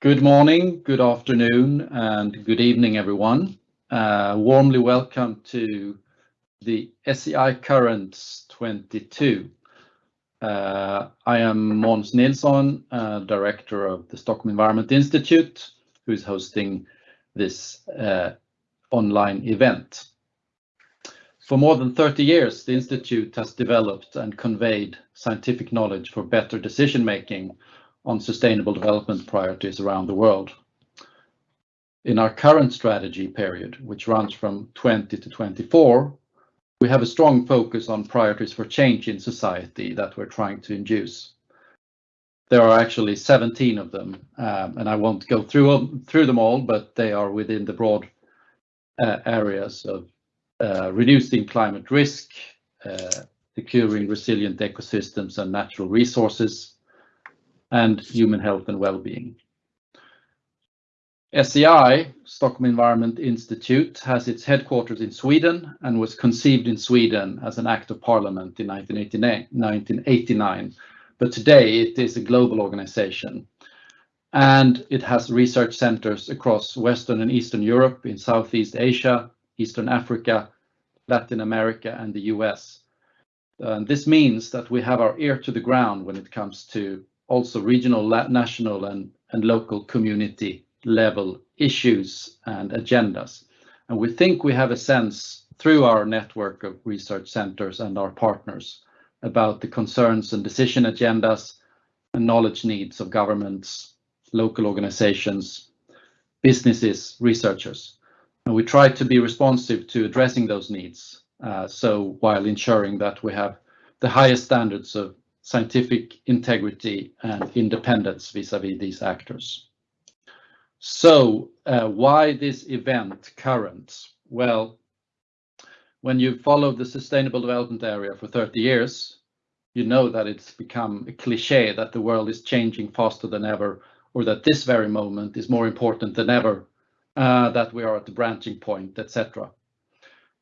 Good morning, good afternoon, and good evening, everyone. Uh, warmly welcome to the SEI Currents 2022. Uh, I am Måns Nilsson, uh, Director of the Stockholm Environment Institute, who is hosting this online event. For more than 30 years, the institute has developed and conveyed scientific knowledge for better decision-making on sustainable development priorities around the world. In our current strategy period, which runs from 20 to 24, we have a strong focus on priorities for change in society that we're trying to induce. There are actually 17 of them, um, and I won't go through them all, but they are within the broad uh, areas of uh, reducing climate risk, uh, securing resilient ecosystems and natural resources, and human health and well-being. SEI, Stockholm Environment Institute, has its headquarters in Sweden and was conceived in Sweden as an act of parliament in 1989. But Today it is a global organization, and it has research centers across Western and Eastern Europe, in Southeast Asia, Eastern Africa, Latin America, and the U.S. And this means that we have our ear to the ground when it comes to also regional, national, and and local community level issues and agendas. And we think we have a sense through our network of research centers and our partners about the concerns and decision agendas and knowledge needs of governments, local organizations, businesses, researchers. And we try to be responsive to addressing those needs, uh, so while ensuring that we have the highest standards of scientific integrity and independence vis-à-vis these actors. So uh, why this event current? Well, when you follow the sustainable development area for 30 years, you know that it's become a cliché that the world is changing faster than ever, or that this very moment is more important than ever, that we are at the branching point, etc.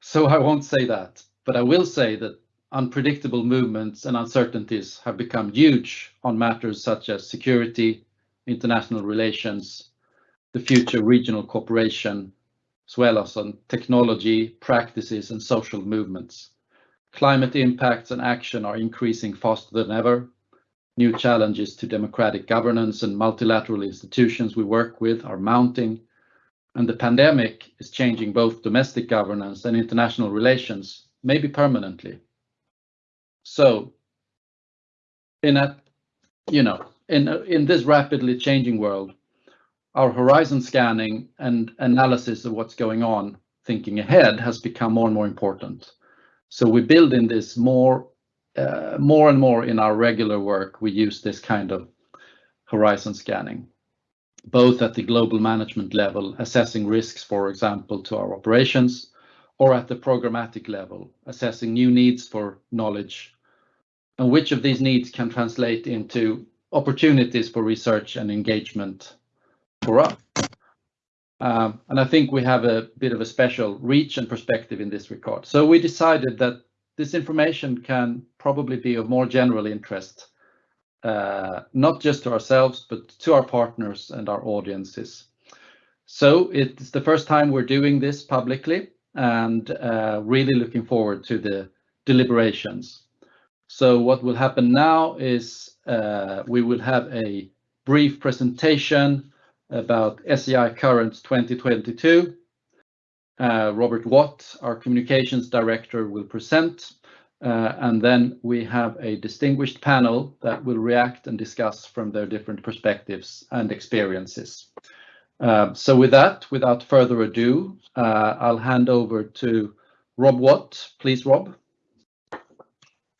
So I won't say that, but I will say that unpredictable movements and uncertainties have become huge on matters such as security, international relations, the future regional cooperation, as well as on technology, practices, and social movements. Climate impacts and action are increasing faster than ever. New challenges to democratic governance and multilateral institutions we work with are mounting, and the pandemic is changing both domestic governance and international relations, maybe permanently. So in a, you know, in this rapidly changing world, our horizon scanning and analysis of what's going on, thinking ahead, has become more and more important. So we build in this more uh, more and more in our regular work. We use this kind of horizon scanning, both at the global management level, assessing risks, for example, to our operations, or at the programmatic level, assessing new needs for knowledge, and which of these needs can translate into opportunities for research and engagement for us. Um, and I think we have a bit of a special reach and perspective in this regard. So we decided that this information can probably be of more general interest, uh, not just to ourselves, but to our partners and our audiences. So it's the first time we're doing this publicly, and uh, really looking forward to the deliberations. So what will happen now is, uh, we will have a brief presentation about SEI Currents 2022. Uh, Robert Watt, our Communications Director, will present, uh, and then we have a distinguished panel that will react and discuss from their different perspectives and experiences. So with that, without further ado, I'll hand over to Rob Watt. Please, Rob.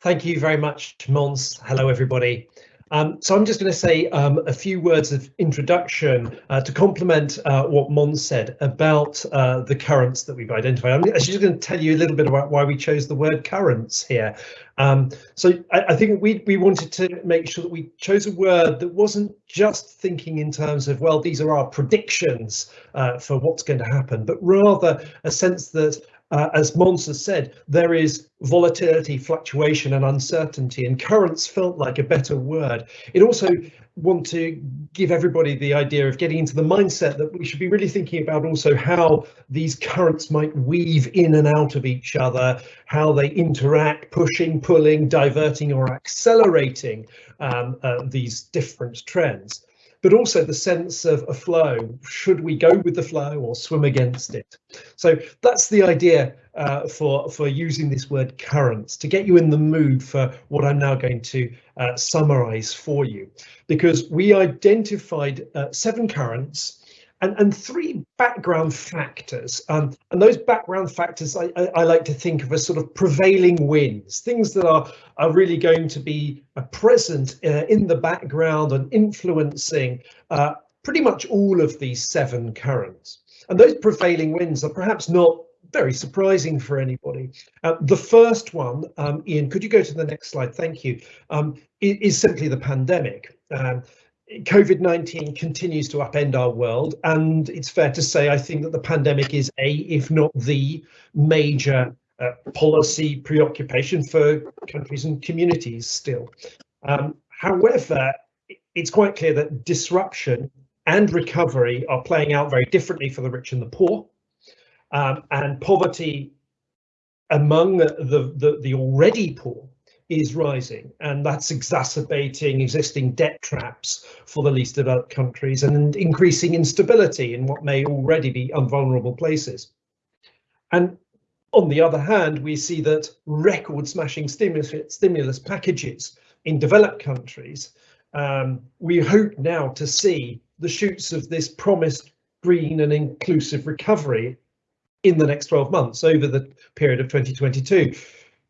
Thank you very much, Måns. Hello, everybody. Um, so I'm just gonna say um, a few words of introduction uh, to complement uh, what Måns said about uh, the currents that we've identified. I'm actually just gonna tell you a little bit about why we chose the word currents here. Um, so I I, think we wanted to make sure that we chose a word that wasn't just thinking in terms of, well, these are our predictions for what's going to happen, but rather a sense that, as Måns has said, there is volatility, fluctuation, and uncertainty, and currents felt like a better word. It also want to give everybody the idea of getting into the mindset that we should be really thinking about also how these currents might weave in and out of each other, how they interact, pushing, pulling, diverting or accelerating um, uh, these different trends but also the sense of a flow. Should we go with the flow or swim against it? So that's the idea uh, for, for using this word currents to get you in the mood for what I'm now going to uh, summarize for you. Because we identified uh, seven currents and, and three background factors. Um, and those background factors I, I, I, like to think of as sort of prevailing winds, things that are, are really going to be uh, present uh, in the background and influencing uh, pretty much all of these seven currents. And those prevailing winds are perhaps not very surprising for anybody. Uh, the first one, um, Ian, could you go to the next slide? Thank you. Um, is, simply the pandemic. Um, COVID-19 continues to upend our world and it's fair to say I think that the pandemic is a if not the major uh, policy preoccupation for countries and communities still. Um, however, it's quite clear that disruption and recovery are playing out very differently for the rich and the poor um, and poverty among the, the, the already poor is rising and that's exacerbating existing debt traps for the least developed countries and increasing instability in what may already be unvulnerable places. And on the other hand, we see that record smashing stimulus, stimulus packages in developed countries, um, we hope now to see the shoots of this promised green and inclusive recovery in the next 12 months over the period of 2022.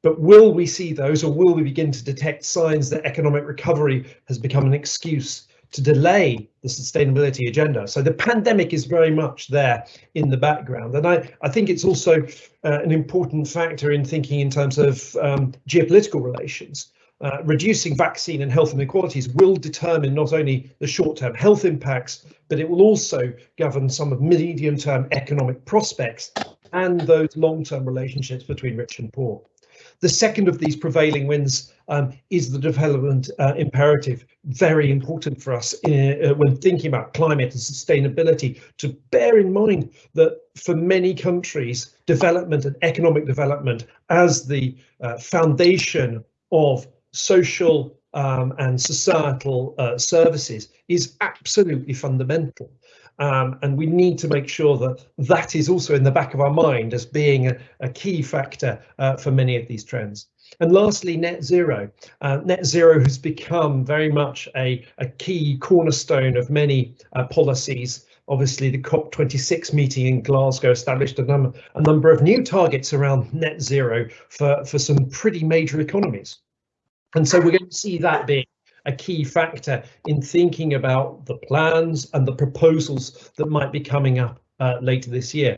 But will we see those or will we begin to detect signs that economic recovery has become an excuse to delay the sustainability agenda. So the pandemic is very much there in the background. And I, I think it's also uh, an important factor in thinking in terms of um, geopolitical relations. Uh, reducing vaccine and health inequalities will determine not only the short-term health impacts, but it will also govern some of medium-term economic prospects and those long-term relationships between rich and poor. The second of these prevailing winds um, is the development uh, imperative, very important for us in, uh, when thinking about climate and sustainability, to bear in mind that for many countries, development and economic development as the uh, foundation of social um, and societal uh, services is absolutely fundamental. Um, and we need to make sure that that is also in the back of our mind as being a, a key factor uh, for many of these trends. And lastly, net zero. Uh, net zero has become very much a, a key cornerstone of many uh, policies. Obviously, the COP26 meeting in Glasgow established a, num a number of new targets around net zero for, for some pretty major economies. And so we're going to see that being a key factor in thinking about the plans and the proposals that might be coming up uh, later this year.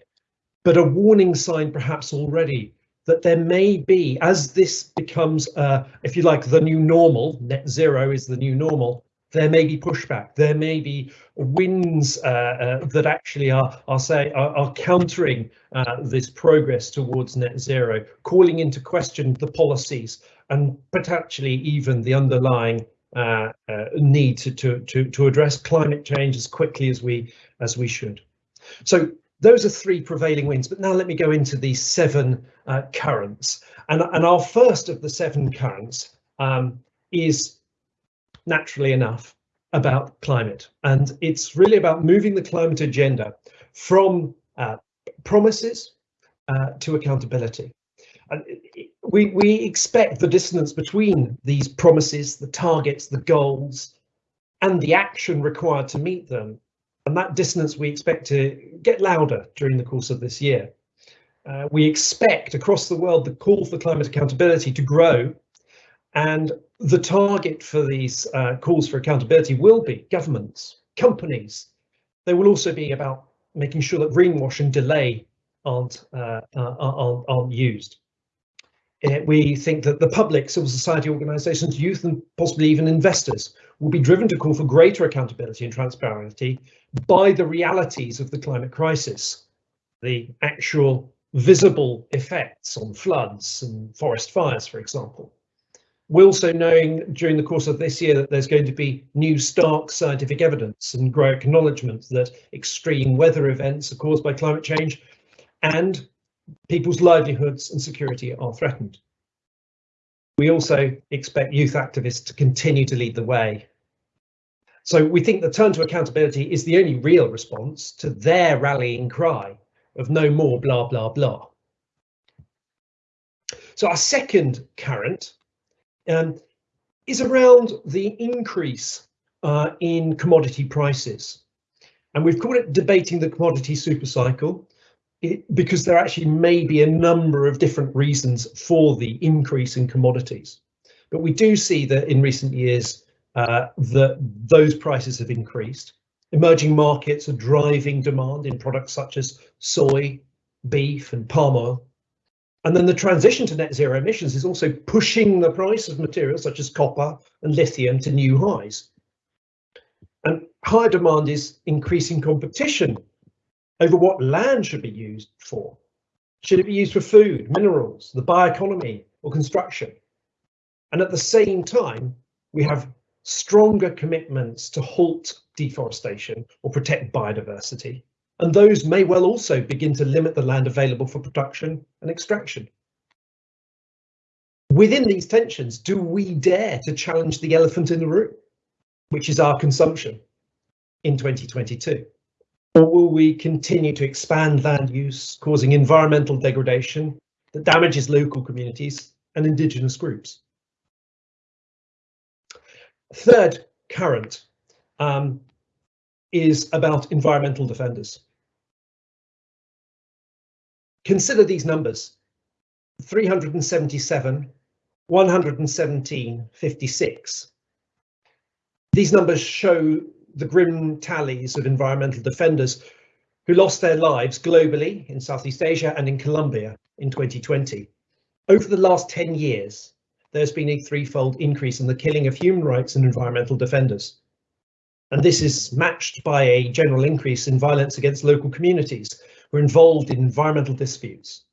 But a warning sign perhaps already that there may be, as this becomes, uh, if you like, the new normal, net zero is the new normal, there may be pushback, there may be winds uh, uh, that actually are, are say are, are countering uh, this progress towards net zero, calling into question the policies and potentially even the underlying uh, uh, need to, to, to, to address climate change as quickly as we as we should. So those are three prevailing winds, but now let me go into these seven uh, currents. And, and our first of the seven currents um, is naturally enough about climate. And it's really about moving the climate agenda from uh, promises uh, to accountability. And we, we expect the dissonance between these promises, the targets, the goals, and the action required to meet them. And that dissonance we expect to get louder during the course of this year. Uh, we expect across the world the call for climate accountability to grow and the target for these uh, calls for accountability will be governments, companies. They will also be about making sure that greenwash and delay aren't, uh, aren't, aren't used. Uh, we think that the public, civil society organisations, youth and possibly even investors will be driven to call for greater accountability and transparency by the realities of the climate crisis, the actual visible effects on floods and forest fires, for example. We're also knowing during the course of this year that there's going to be new stark scientific evidence and grow acknowledgement that extreme weather events are caused by climate change and people's livelihoods and security are threatened. We also expect youth activists to continue to lead the way. So we think the turn to accountability is the only real response to their rallying cry of no more blah, blah, blah. So our second current um, is around the increase uh, in commodity prices. And we've called it debating the commodity supercycle it, because there actually may be a number of different reasons for the increase in commodities. But we do see that in recent years uh, that those prices have increased. Emerging markets are driving demand in products such as soy, beef and palm oil. And then the transition to net zero emissions is also pushing the price of materials such as copper and lithium to new highs. And higher demand is increasing competition over what land should be used for. Should it be used for food, minerals, the bioeconomy or construction? And at the same time, we have stronger commitments to halt deforestation or protect biodiversity and those may well also begin to limit the land available for production and extraction. Within these tensions, do we dare to challenge the elephant in the room, which is our consumption in 2022? Or will we continue to expand land use, causing environmental degradation that damages local communities and indigenous groups? Third current um, is about environmental defenders. Consider these numbers 377, 117, 56. These numbers show the grim tallies of environmental defenders who lost their lives globally in Southeast Asia and in Colombia in 2020. Over the last 10 years, there's been a threefold increase in the killing of human rights and environmental defenders. And this is matched by a general increase in violence against local communities, who are involved in environmental disputes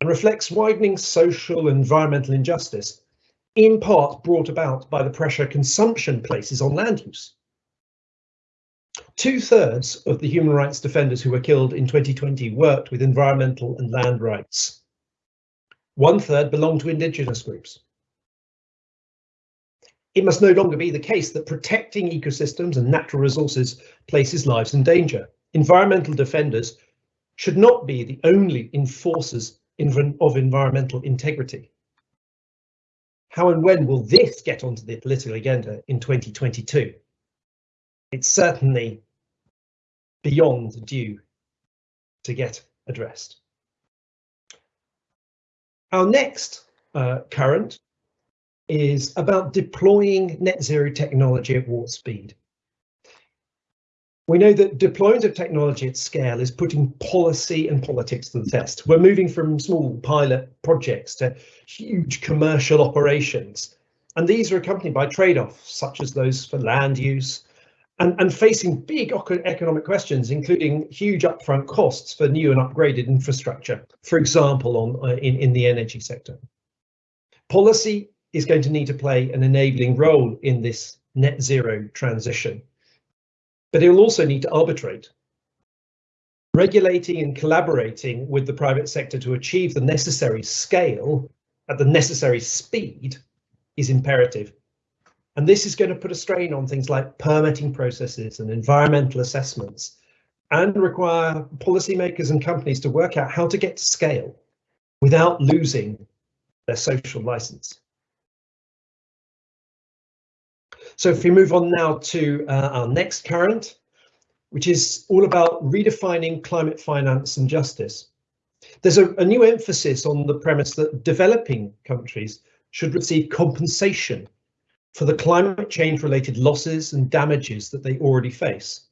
and reflects widening social and environmental injustice, in part brought about by the pressure consumption places on land use. Two thirds of the human rights defenders who were killed in 2020 worked with environmental and land rights. One third belonged to indigenous groups. It must no longer be the case that protecting ecosystems and natural resources places lives in danger. Environmental defenders should not be the only enforcers of environmental integrity. How and when will this get onto the political agenda in 2022? It's certainly beyond due to get addressed. Our next uh, current is about deploying net zero technology at warp speed. We know that deployment of technology at scale is putting policy and politics to the test. We're moving from small pilot projects to huge commercial operations. And these are accompanied by trade-offs, such as those for land use, and, and facing big economic questions, including huge upfront costs for new and upgraded infrastructure, for example, on uh, in, in the energy sector. Policy is going to need to play an enabling role in this net zero transition but it will also need to arbitrate. Regulating and collaborating with the private sector to achieve the necessary scale at the necessary speed is imperative. And this is going to put a strain on things like permitting processes and environmental assessments and require policymakers and companies to work out how to get to scale without losing their social license. So if we move on now to uh, our next current, which is all about redefining climate finance and justice. There's a, a new emphasis on the premise that developing countries should receive compensation for the climate change related losses and damages that they already face.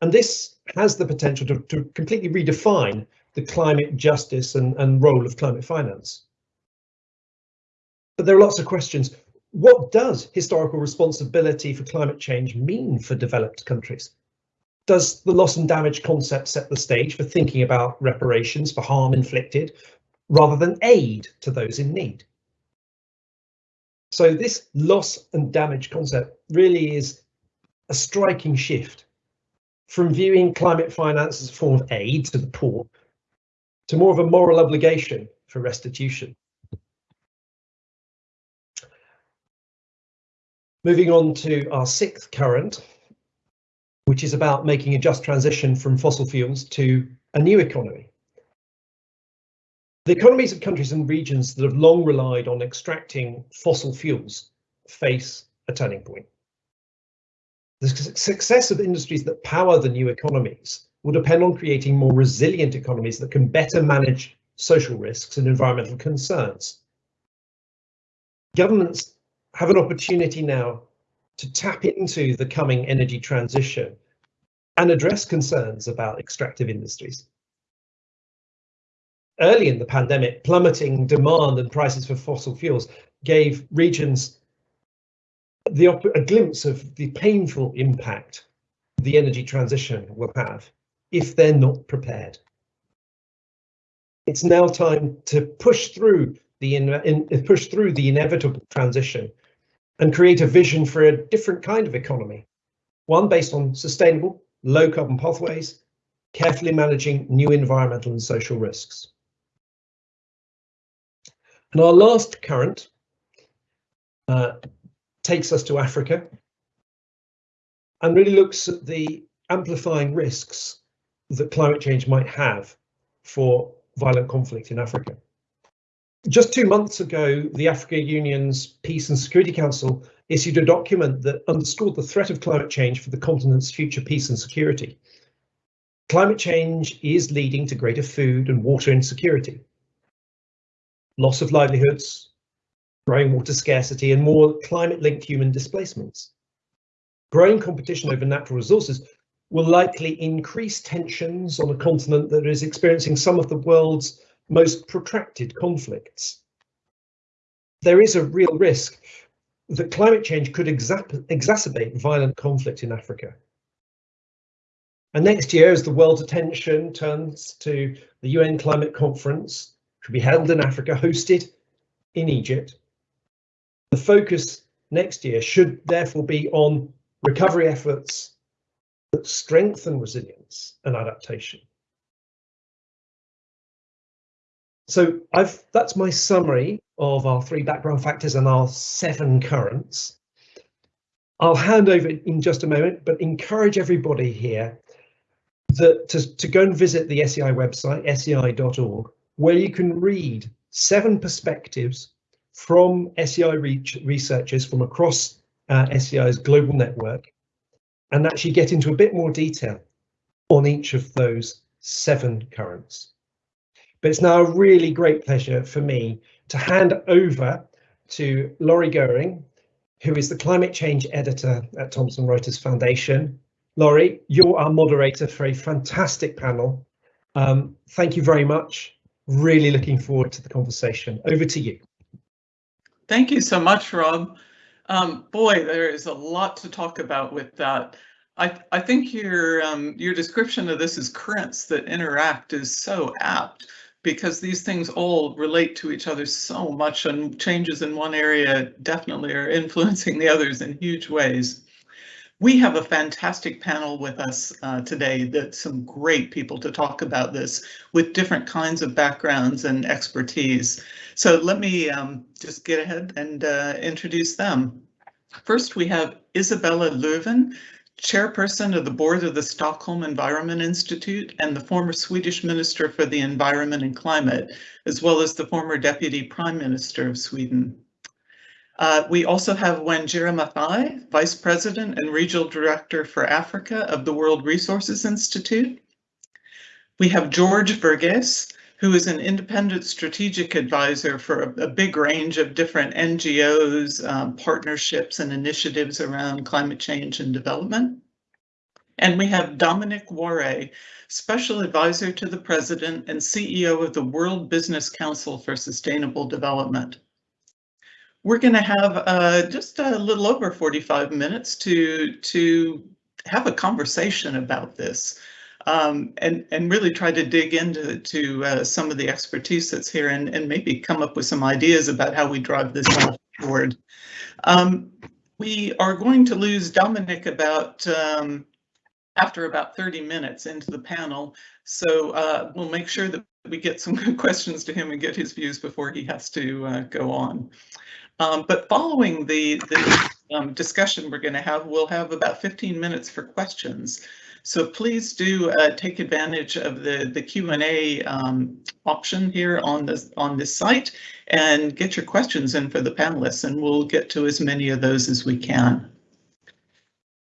And this has the potential to, to completely redefine the climate justice and, and role of climate finance. But there are lots of questions what does historical responsibility for climate change mean for developed countries? Does the loss and damage concept set the stage for thinking about reparations for harm inflicted rather than aid to those in need? So this loss and damage concept really is a striking shift from viewing climate finance as a form of aid to the poor to more of a moral obligation for restitution. Moving on to our sixth current, which is about making a just transition from fossil fuels to a new economy. The economies of countries and regions that have long relied on extracting fossil fuels face a turning point. The success of industries that power the new economies will depend on creating more resilient economies that can better manage social risks and environmental concerns. Governments have an opportunity now to tap into the coming energy transition and address concerns about extractive industries. Early in the pandemic, plummeting demand and prices for fossil fuels gave regions the a glimpse of the painful impact the energy transition will have if they're not prepared. It's now time to push through the in, push through the inevitable transition and create a vision for a different kind of economy, one based on sustainable, low carbon pathways, carefully managing new environmental and social risks. And our last current uh, takes us to Africa and really looks at the amplifying risks that climate change might have for violent conflict in Africa. Just two months ago, the Africa Union's Peace and Security Council issued a document that underscored the threat of climate change for the continent's future peace and security. Climate change is leading to greater food and water insecurity, loss of livelihoods, growing water scarcity and more climate-linked human displacements. Growing competition over natural resources will likely increase tensions on a continent that is experiencing some of the world's most protracted conflicts. There is a real risk that climate change could exacerbate violent conflict in Africa. And next year, as the world's attention turns to the UN Climate Conference, will be held in Africa, hosted in Egypt, the focus next year should therefore be on recovery efforts that strengthen resilience and adaptation. So I've that's my summary of our three background factors and our seven currents. I'll hand over in just a moment, but encourage everybody here that to, to go and visit the SEI website, sei.org, where you can read seven perspectives from SEI researchers from across uh, SEI's global network and actually get into a bit more detail on each of those seven currents. But it's now a really great pleasure for me to hand over to Laurie Goering, who is the climate change editor at Thomson Reuters Foundation. Laurie, you're our moderator for a fantastic panel. Um, thank you very much. Really looking forward to the conversation. Over to you. Thank you so much, Rob. Um, boy, there is a lot to talk about with that. I, I think your um, your description of this as currents that interact is so apt because these things all relate to each other so much and changes in one area definitely are influencing the others in huge ways. We have a fantastic panel with us uh, today that some great people to talk about this with different kinds of backgrounds and expertise. So let me um, just get ahead and uh, introduce them. First, we have Isabella Lövin, chairperson of the board of the Stockholm Environment Institute and the former Swedish Minister for the Environment and Climate, as well as the former Deputy Prime Minister of Sweden. Uh, we also have Wanjira Mathai, Vice President and Regional Director for Africa of the World Resources Institute. We have George Verghese, who is an independent strategic advisor for a, a big range of different NGOs, um, partnerships and initiatives around climate change and development. And we have Dominic Waughray, Special Advisor to the President and CEO of the World Business Council for Sustainable Development. We're going to have uh, just a little over 45 minutes to, to have a conversation about this um, and, and really try to dig into to, uh, some of the expertise that's here and, and maybe come up with some ideas about how we drive this forward. Um, we are going to lose Dominic about um, after about 30 minutes into the panel. So uh, we'll make sure that we get some good questions to him and get his views before he has to uh, go on. Um, but following the, the um, discussion we're going to have, we'll have about 15 minutes for questions. So please do uh, take advantage of the, the Q&A um, option here on this, on this site and get your questions in for the panelists and we'll get to as many of those as we can.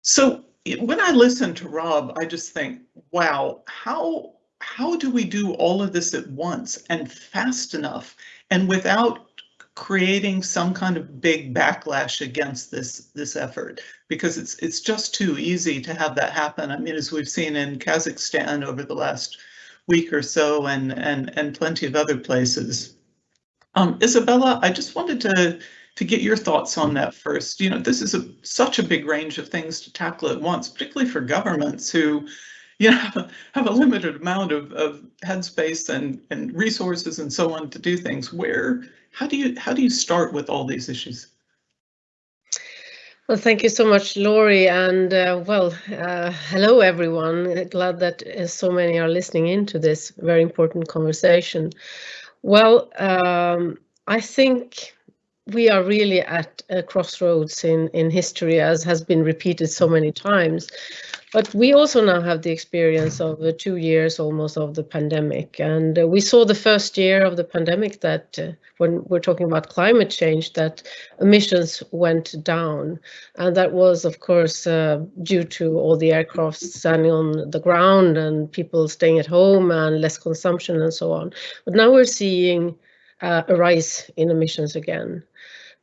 So when I listen to Rob, I just think, wow, how how do we do all of this at once and fast enough and without creating some kind of big backlash against this this effort because it's it's just too easy to have that happen. I mean, as we've seen in Kazakhstan over the last week or so and and and plenty of other places. Um, Isabella, I just wanted to to get your thoughts on that first. You know, this is a, such a big range of things to tackle at once, particularly for governments who, you know, have a limited amount of, of headspace and, and resources and so on to do things. Where, how do you, how do you start with all these issues? Well, thank you so much, Laurie, and uh, well, uh, hello everyone. Glad that uh, so many are listening into this very important conversation. Well, um, I think we are really at a crossroads in, in history, as has been repeated so many times. But we also now have the experience of two years almost of the pandemic. And uh, we saw the first year of the pandemic that uh, when we're talking about climate change, that emissions went down. And that was, of course, uh, due to all the aircraft standing on the ground and people staying at home and less consumption and so on. But now we're seeing uh, a rise in emissions again.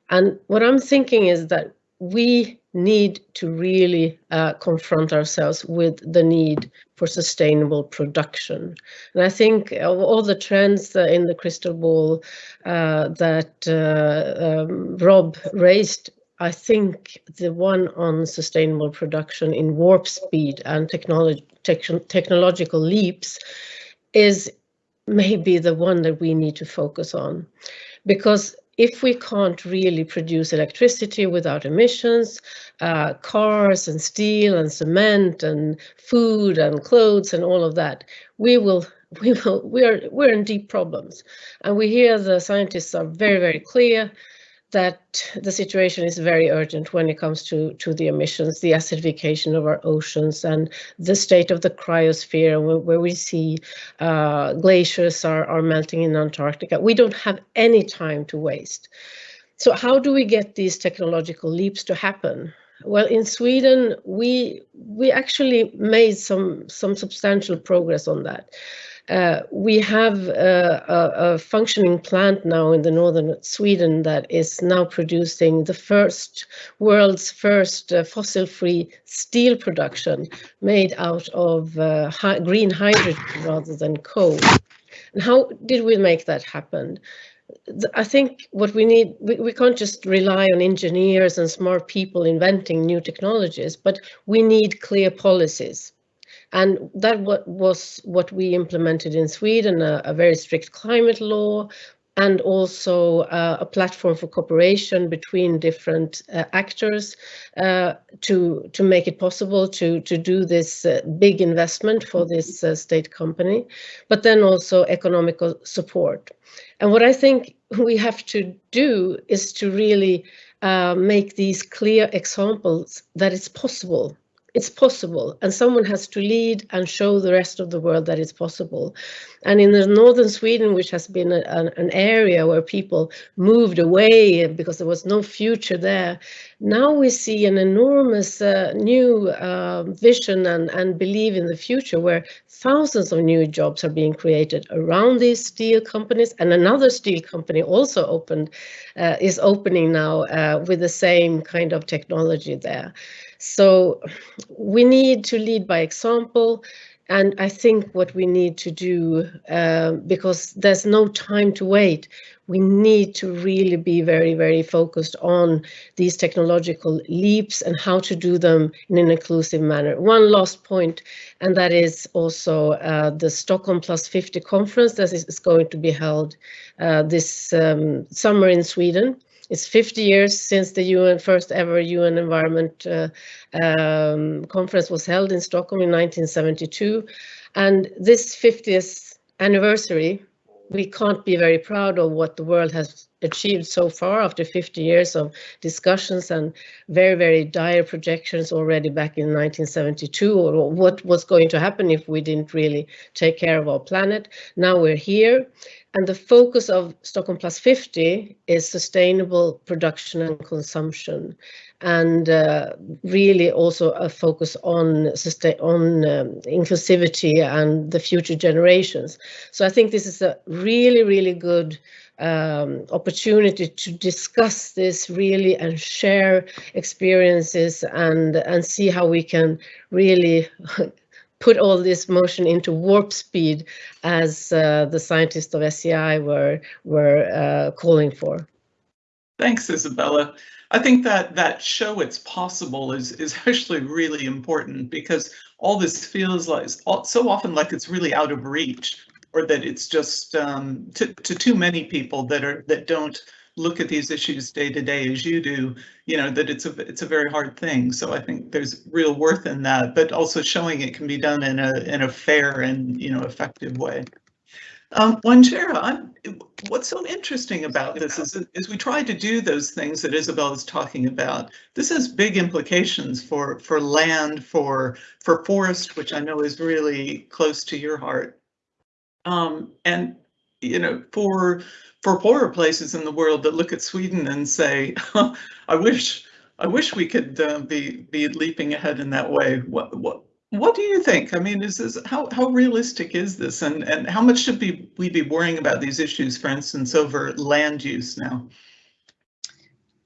And what I'm thinking is that we need to really uh, confront ourselves with the need for sustainable production. And I think of all the trends uh, in the crystal ball uh, that uh, um, Rob raised, I think the one on sustainable production in warp speed and technology, te technological leaps is maybe the one that we need to focus on because if we can't really produce electricity without emissions, uh, cars and steel and cement and food and clothes and all of that, we will we will we're we're in deep problems. And we hear the scientists are very, very clear that the situation is very urgent when it comes to, to the emissions, the acidification of our oceans and the state of the cryosphere where, we see uh, glaciers are, are melting in Antarctica. We don't have any time to waste. So how do we get these technological leaps to happen? Well, in Sweden, we we actually made some some substantial progress on that. Uh, we have a, a, a, functioning plant now in the northern Sweden that is now producing the first world's first uh, fossil-free steel production made out of uh, hi green hydrogen rather than coal. And how did we make that happen? I think what we need, we, we can't just rely on engineers and smart people inventing new technologies, but we need clear policies and that was what we implemented in Sweden, a, a very strict climate law, and also uh, a platform for cooperation between different uh, actors uh, to to make it possible to to do this uh, big investment for this uh, state company, but then also economical support. And what I think we have to do is to really uh, make these clear examples that it's possible it's possible and someone has to lead and show the rest of the world that it's possible. And in the northern sweden which has been a, an, an, area where people moved away because there was no future there now we see an enormous uh, new uh, vision and, and believe in the future where thousands of new jobs are being created around these steel companies. And another steel company also opened uh, is opening now uh, with the same kind of technology there so we need to lead by example. And I think what we need to do, uh, because there's no time to wait, we need to really be very, very focused on these technological leaps and how to do them in an inclusive manner. One last point, and that is also uh, the Stockholm Plus 50 conference that is going to be held uh, this um, summer in Sweden. It's 50 years since the UN first ever UN Environment uh, um, Conference was held in Stockholm in 1972. And this 50th anniversary, we can't be very proud of what the world has achieved so far after 50 years of discussions and very, very dire projections already back in 1972 or what was going to happen if we didn't really take care of our planet. Now we're here and the focus of Stockholm Plus 50 is sustainable production and consumption and uh, really also a focus on on um, inclusivity and the future generations. So I think this is a really, really good um, opportunity to discuss this really and share experiences and and see how we can really put all this motion into warp speed as uh, the scientists of SEI were were uh, calling for. Thanks, Isabella. I think that that show it's possible is is actually really important because all this feels like so often like it's really out of reach or that it's just um, to, to too many people that are that don't look at these issues day to day as you do, you know, that it's a it's a very hard thing. So I think there's real worth in that, but also showing it can be done in a in a fair and you know effective way. Um, Wanjira, what's so interesting about this is, is we try to do those things that Isabel is talking about. This has big implications for for land, for for forest, which I know is really close to your heart. Um, and you know, for for poorer places in the world that look at Sweden and say, "I wish, I wish we could uh, be be leaping ahead in that way." What what what do you think? I mean, is this how how realistic is this, and and how much should we we be worrying about these issues, for instance, over land use now?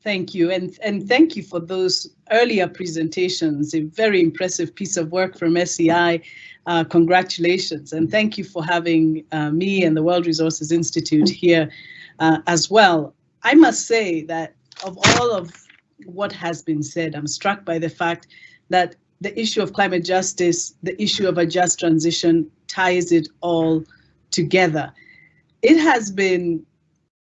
Thank you, and and thank you for those earlier presentations. A very impressive piece of work from SEI. Uh, congratulations, and thank you for having uh, me and the World Resources Institute here uh, as well. I must say that of all of what has been said, I'm struck by the fact that the issue of climate justice, the issue of a just transition ties it all together. It has been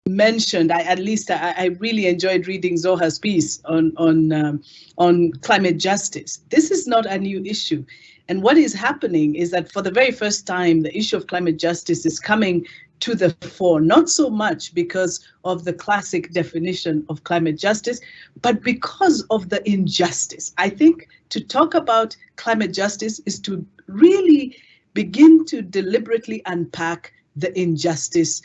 mentioned, I, at least I, I, really enjoyed reading Zoha's piece on, on, um, on climate justice. This is not a new issue. And what is happening is that for the very first time, the issue of climate justice is coming to the fore, not so much because of the classic definition of climate justice, but because of the injustice. I think to talk about climate justice is to really begin to deliberately unpack the injustice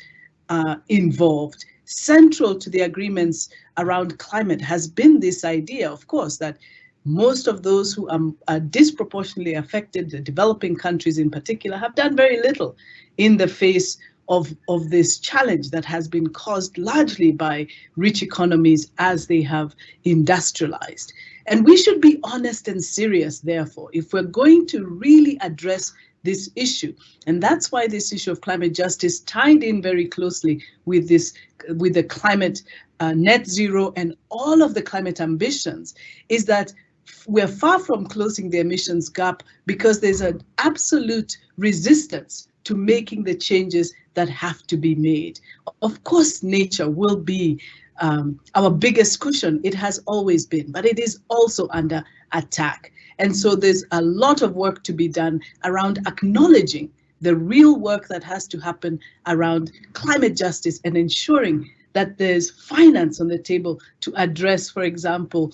uh, involved. Central to the agreements around climate has been this idea, of course, that most of those who are, are, disproportionately affected, the developing countries in particular, have done very little in the face of, of this challenge that has been caused largely by rich economies as they have industrialized. And we should be honest and serious, therefore, if we're going to really address this issue. And that's why this issue of climate justice tied in very closely with this, with the climate uh, net zero and all of the climate ambitions is that we're far from closing the emissions gap because there's an absolute resistance to making the changes that have to be made. Of course, nature will be um, our biggest cushion. It has always been, but it is also under attack. And so there's a lot of work to be done around acknowledging the real work that has to happen around climate justice and ensuring that there's finance on the table to address, for example,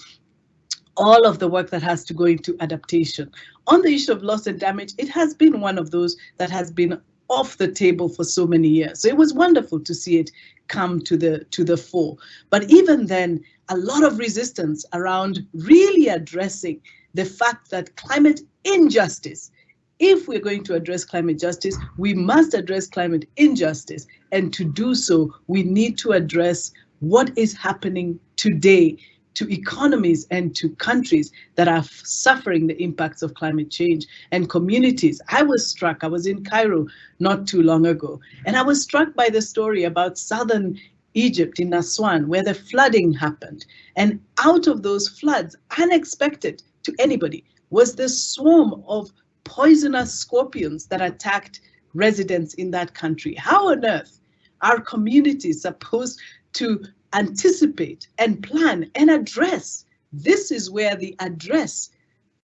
all of the work that has to go into adaptation. On the issue of loss and damage, it has been one of those that has been off the table for so many years. So it was wonderful to see it come to the to the fore. But even then, a lot of resistance around really addressing the fact that climate injustice, if we're going to address climate justice, we must address climate injustice. And to do so, we need to address what is happening today to economies and to countries that are suffering the impacts of climate change and communities. I was struck, I was in Cairo not too long ago, and I was struck by the story about southern Egypt in Aswan, where the flooding happened. And out of those floods, unexpected to anybody, was the swarm of poisonous scorpions that attacked residents in that country. How on earth are communities supposed to anticipate and plan and address. This is where the address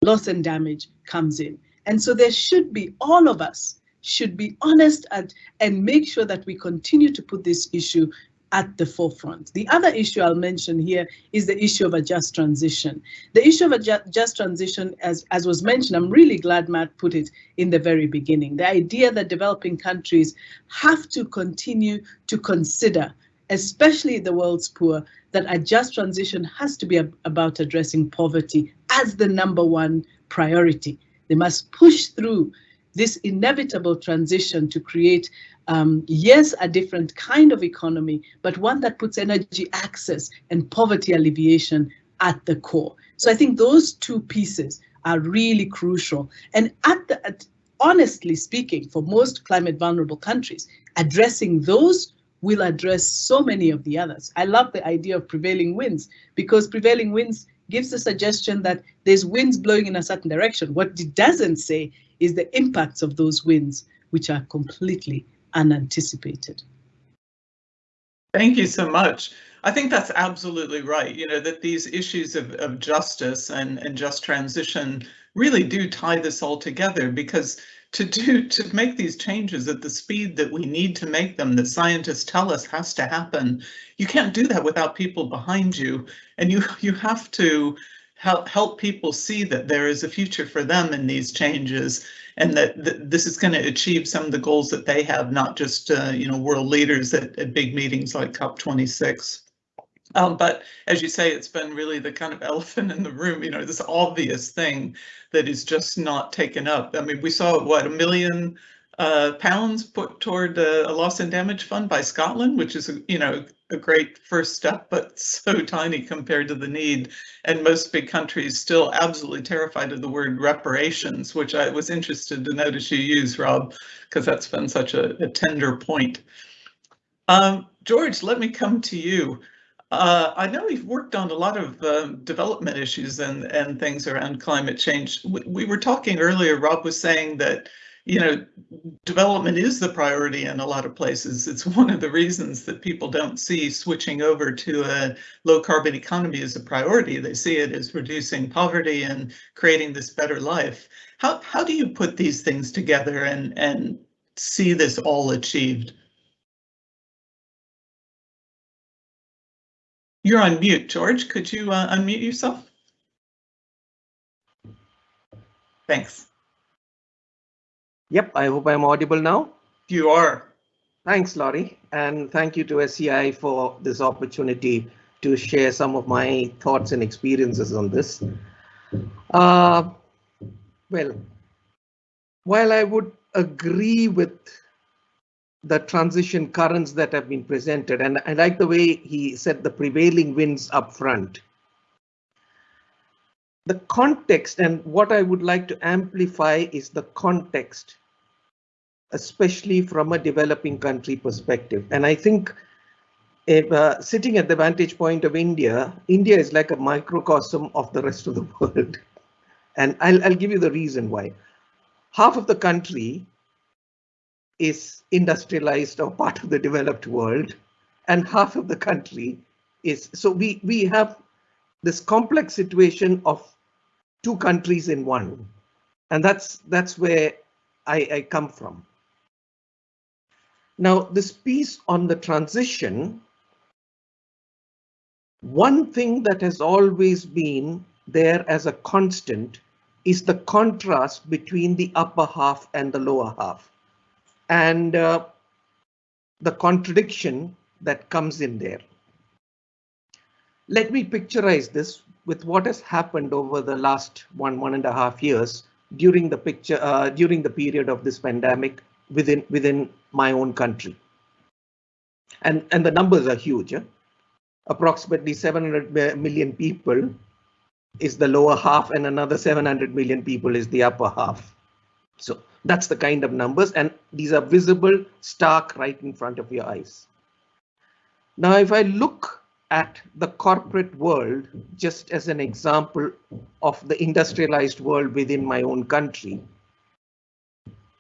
loss and damage comes in. And so there should be, all of us should be honest and, and make sure that we continue to put this issue at the forefront. The other issue I'll mention here is the issue of a just transition. The issue of a ju just transition, as, as was mentioned, I'm really glad Matt put it in the very beginning. The idea that developing countries have to continue to consider, especially the world's poor, that a just transition has to be about addressing poverty as the number one priority. They must push through this inevitable transition to create um, yes, a different kind of economy, but one that puts energy access and poverty alleviation at the core. So I think those two pieces are really crucial. And at the, at, honestly speaking, for most climate vulnerable countries, addressing those will address so many of the others. I love the idea of prevailing winds because prevailing winds gives the suggestion that there's winds blowing in a certain direction. What it doesn't say is the impacts of those winds, which are completely unanticipated. Thank you so much. I think that's absolutely right. You know, that these issues of, of justice and, and just transition really do tie this all together because to do to make these changes at the speed that we need to make them that scientists tell us has to happen you can't do that without people behind you and you you have to help help people see that there is a future for them in these changes and that, that this is going to achieve some of the goals that they have, not just uh, you know world leaders at, at big meetings like COP26. Um, but as you say, it's been really the kind of elephant in the room, you know, this obvious thing that is just not taken up. I mean, we saw what a million uh, pounds put toward a, a loss and damage fund by Scotland, which is, you know, a great first step, but so tiny compared to the need. And most big countries still absolutely terrified of the word reparations, which I was interested to notice you use, Rob, because that's been such a, a tender point. Um, George, let me come to you. Uh, I know you've worked on a lot of um, development issues and, and things around climate change. We, we were talking earlier, Rob was saying that you know, development is the priority in a lot of places. It's one of the reasons that people don't see switching over to a low carbon economy as a priority. They see it as reducing poverty and creating this better life. How, how do you put these things together and, and see this all achieved? You're on mute, George. Could you uh, unmute yourself? Thanks. Yep, I hope I'm audible now. You are. Thanks, Laurie, and thank you to SEI for this opportunity to share some of my thoughts and experiences on this. Uh, well, while I would agree with the transition currents that have been presented, and I like the way he said the prevailing winds up front. The context and what I would like to amplify is the context especially from a developing country perspective. And I think if, uh, sitting at the vantage point of India, India is like a microcosm of the rest of the world. And I'll, I'll give you the reason why. Half of the country is industrialized or part of the developed world, and half of the country is so we we have this complex situation of two countries in one, and that's that's where I, I come from. Now, this piece on the transition, one thing that has always been there as a constant is the contrast between the upper half and the lower half and uh, the contradiction that comes in there. Let me picturize this with what has happened over the last one, one and a half years during the picture, uh, during the period of this pandemic within within my own country. And and the numbers are huge. Eh? Approximately 700 million people is the lower half and another 700 million people is the upper half. So that's the kind of numbers and these are visible stark right in front of your eyes. Now, if I look at the corporate world, just as an example of the industrialized world within my own country,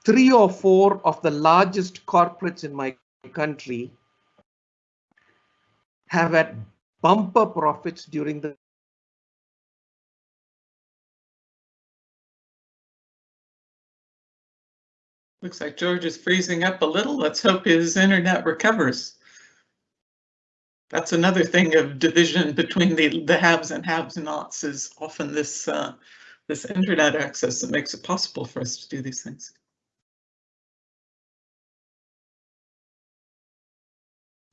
three or four of the largest corporates in my country have had bumper profits during the Looks like George is freezing up a little. Let's hope his internet recovers. That's another thing of division between the, the haves and haves nots is often this uh, this internet access that makes it possible for us to do these things.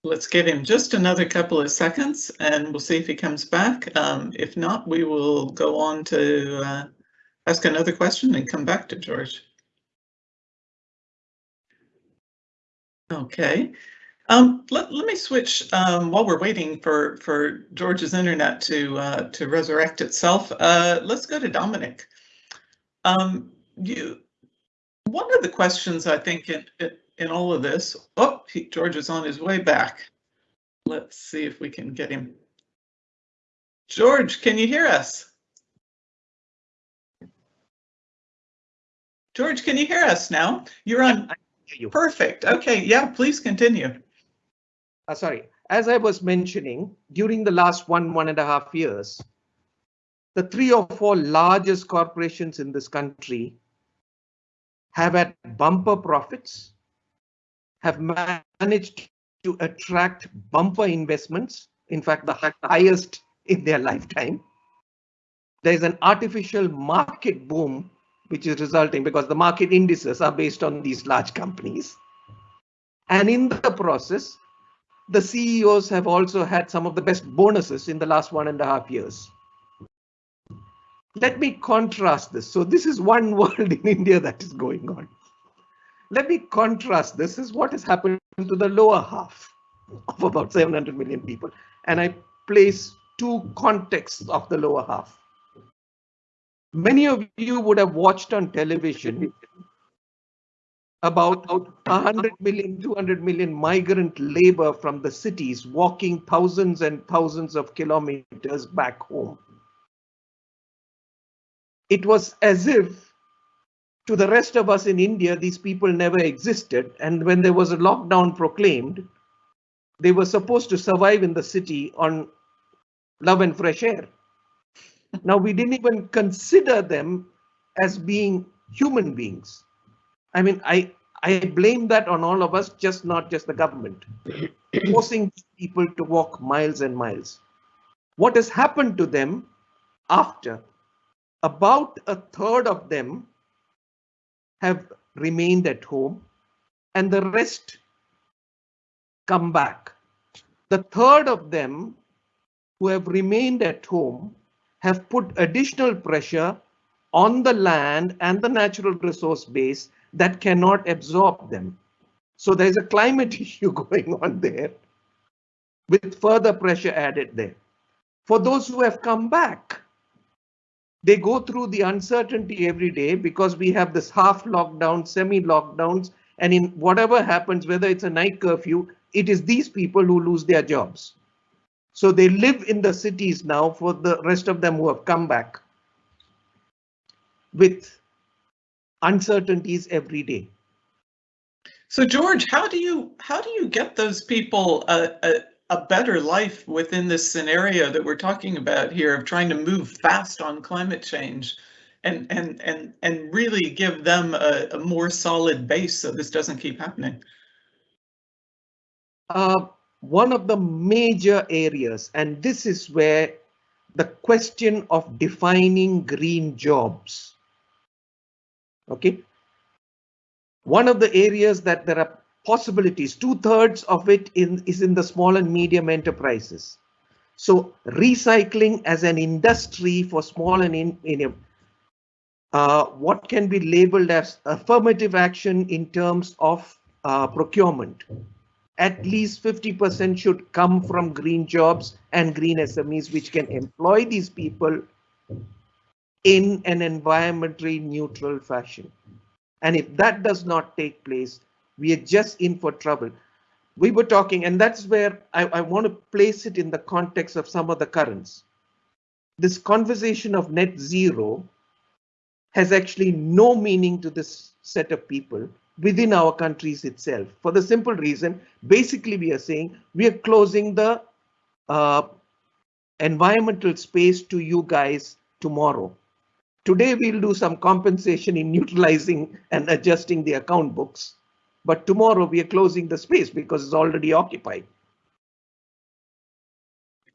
Let's give him just another couple of seconds and we'll see if he comes back. Um, if not, we will go on to uh, ask another question and come back to George. Okay. Um, let, let me switch um, while we're waiting for, for George's internet to uh, to resurrect itself. Uh, let's go to Dominic. Um, you, one of the questions I think in, in all of this, oh, he, George is on his way back. Let's see if we can get him. George, can you hear us? George, can you hear us now? You're on. You. Perfect. Okay. Yeah, please continue. Uh, sorry, as I was mentioning, during the last one, one and a half years, the three or four largest corporations in this country have had bumper profits, have managed to attract bumper investments, in fact, the highest in their lifetime. There's an artificial market boom which is resulting because the market indices are based on these large companies. And in the process, the CEOs have also had some of the best bonuses in the last one and a half years. Let me contrast this. So this is one world in India that is going on. Let me contrast this is what has happened to the lower half of about 700 million people. And I place two contexts of the lower half. Many of you would have watched on television about 100 million, 200 million migrant labor from the cities walking thousands and thousands of kilometers back home. It was as if to the rest of us in India, these people never existed. And when there was a lockdown proclaimed, they were supposed to survive in the city on love and fresh air. Now, we didn't even consider them as being human beings. I mean, I, I blame that on all of us, just not just the government, forcing people to walk miles and miles. What has happened to them after? About a third of them have remained at home and the rest come back. The third of them who have remained at home have put additional pressure on the land and the natural resource base that cannot absorb them. So there's a climate issue going on there with further pressure added there. For those who have come back, they go through the uncertainty every day because we have this half lockdown, semi lockdowns, and in whatever happens, whether it's a night curfew, it is these people who lose their jobs. So they live in the cities now for the rest of them who have come back with uncertainties every day. So George, how do you how do you get those people a, a, a, better life within this scenario that we're talking about here of trying to move fast on climate change and and and and really give them a, a more solid base so this doesn't keep happening? Uh, one of the major areas, and this is where the question of defining green jobs. Okay. One of the areas that there are possibilities, two thirds of it in, is in the small and medium enterprises. So recycling as an industry for small and in, in uh, what can be labeled as affirmative action in terms of uh, procurement at least 50% should come from green jobs and green SMEs, which can employ these people in an environmentally neutral fashion. And if that does not take place, we are just in for trouble. We were talking, and that's where I, I want to place it in the context of some of the currents. This conversation of net zero has actually no meaning to this set of people within our countries itself for the simple reason basically we are saying we are closing the uh, environmental space to you guys tomorrow. Today we'll do some compensation in neutralizing and adjusting the account books, but tomorrow we are closing the space because it's already occupied.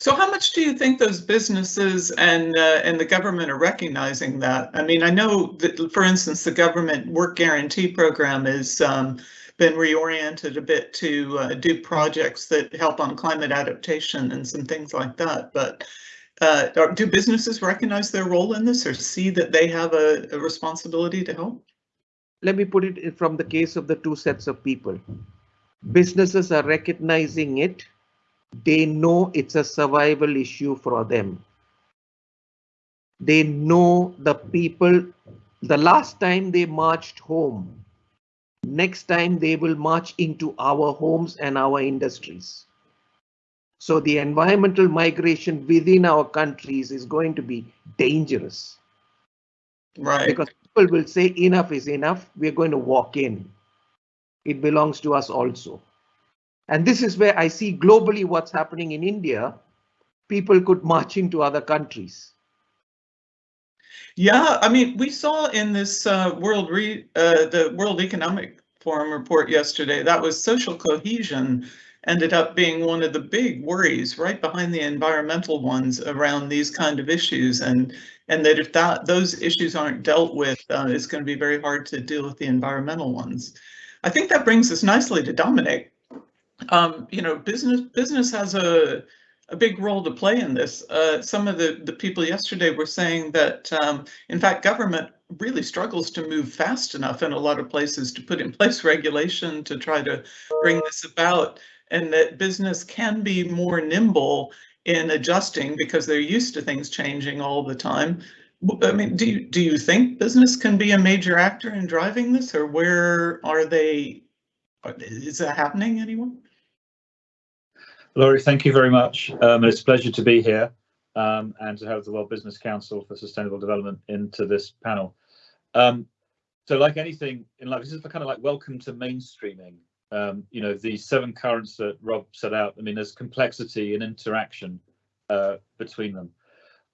So how much do you think those businesses and uh, and the government are recognizing that? I mean, I know that, for instance, the government work guarantee program has um, been reoriented a bit to uh, do projects that help on climate adaptation and some things like that. But uh, do businesses recognize their role in this or see that they have a, a responsibility to help? Let me put it from the case of the two sets of people. Businesses are recognizing it they know it's a survival issue for them. They know the people, the last time they marched home, next time they will march into our homes and our industries. So the environmental migration within our countries is going to be dangerous. Right. Because people will say enough is enough. We're going to walk in. It belongs to us also. And this is where I see globally what's happening in India. People could march into other countries. Yeah, I mean, we saw in this uh, World Re uh, the World Economic Forum report yesterday that was social cohesion ended up being one of the big worries right behind the environmental ones around these kind of issues and and that if that those issues aren't dealt with uh, it's going to be very hard to deal with the environmental ones. I think that brings us nicely to Dominic um, you know, business business has a a big role to play in this. Uh, some of the, the people yesterday were saying that, um, in fact, government really struggles to move fast enough in a lot of places to put in place regulation to try to bring this about, and that business can be more nimble in adjusting because they're used to things changing all the time. I mean, do you, do you think business can be a major actor in driving this, or where are they? Is that happening anymore? Laurie, thank you very much. Um, it's a pleasure to be here um, and to have the World Business Council for Sustainable Development into this panel. Um, so like anything in life, this is kind of like welcome to mainstreaming. Um, you know, the seven currents that Rob set out, I mean, there's complexity and interaction uh, between them.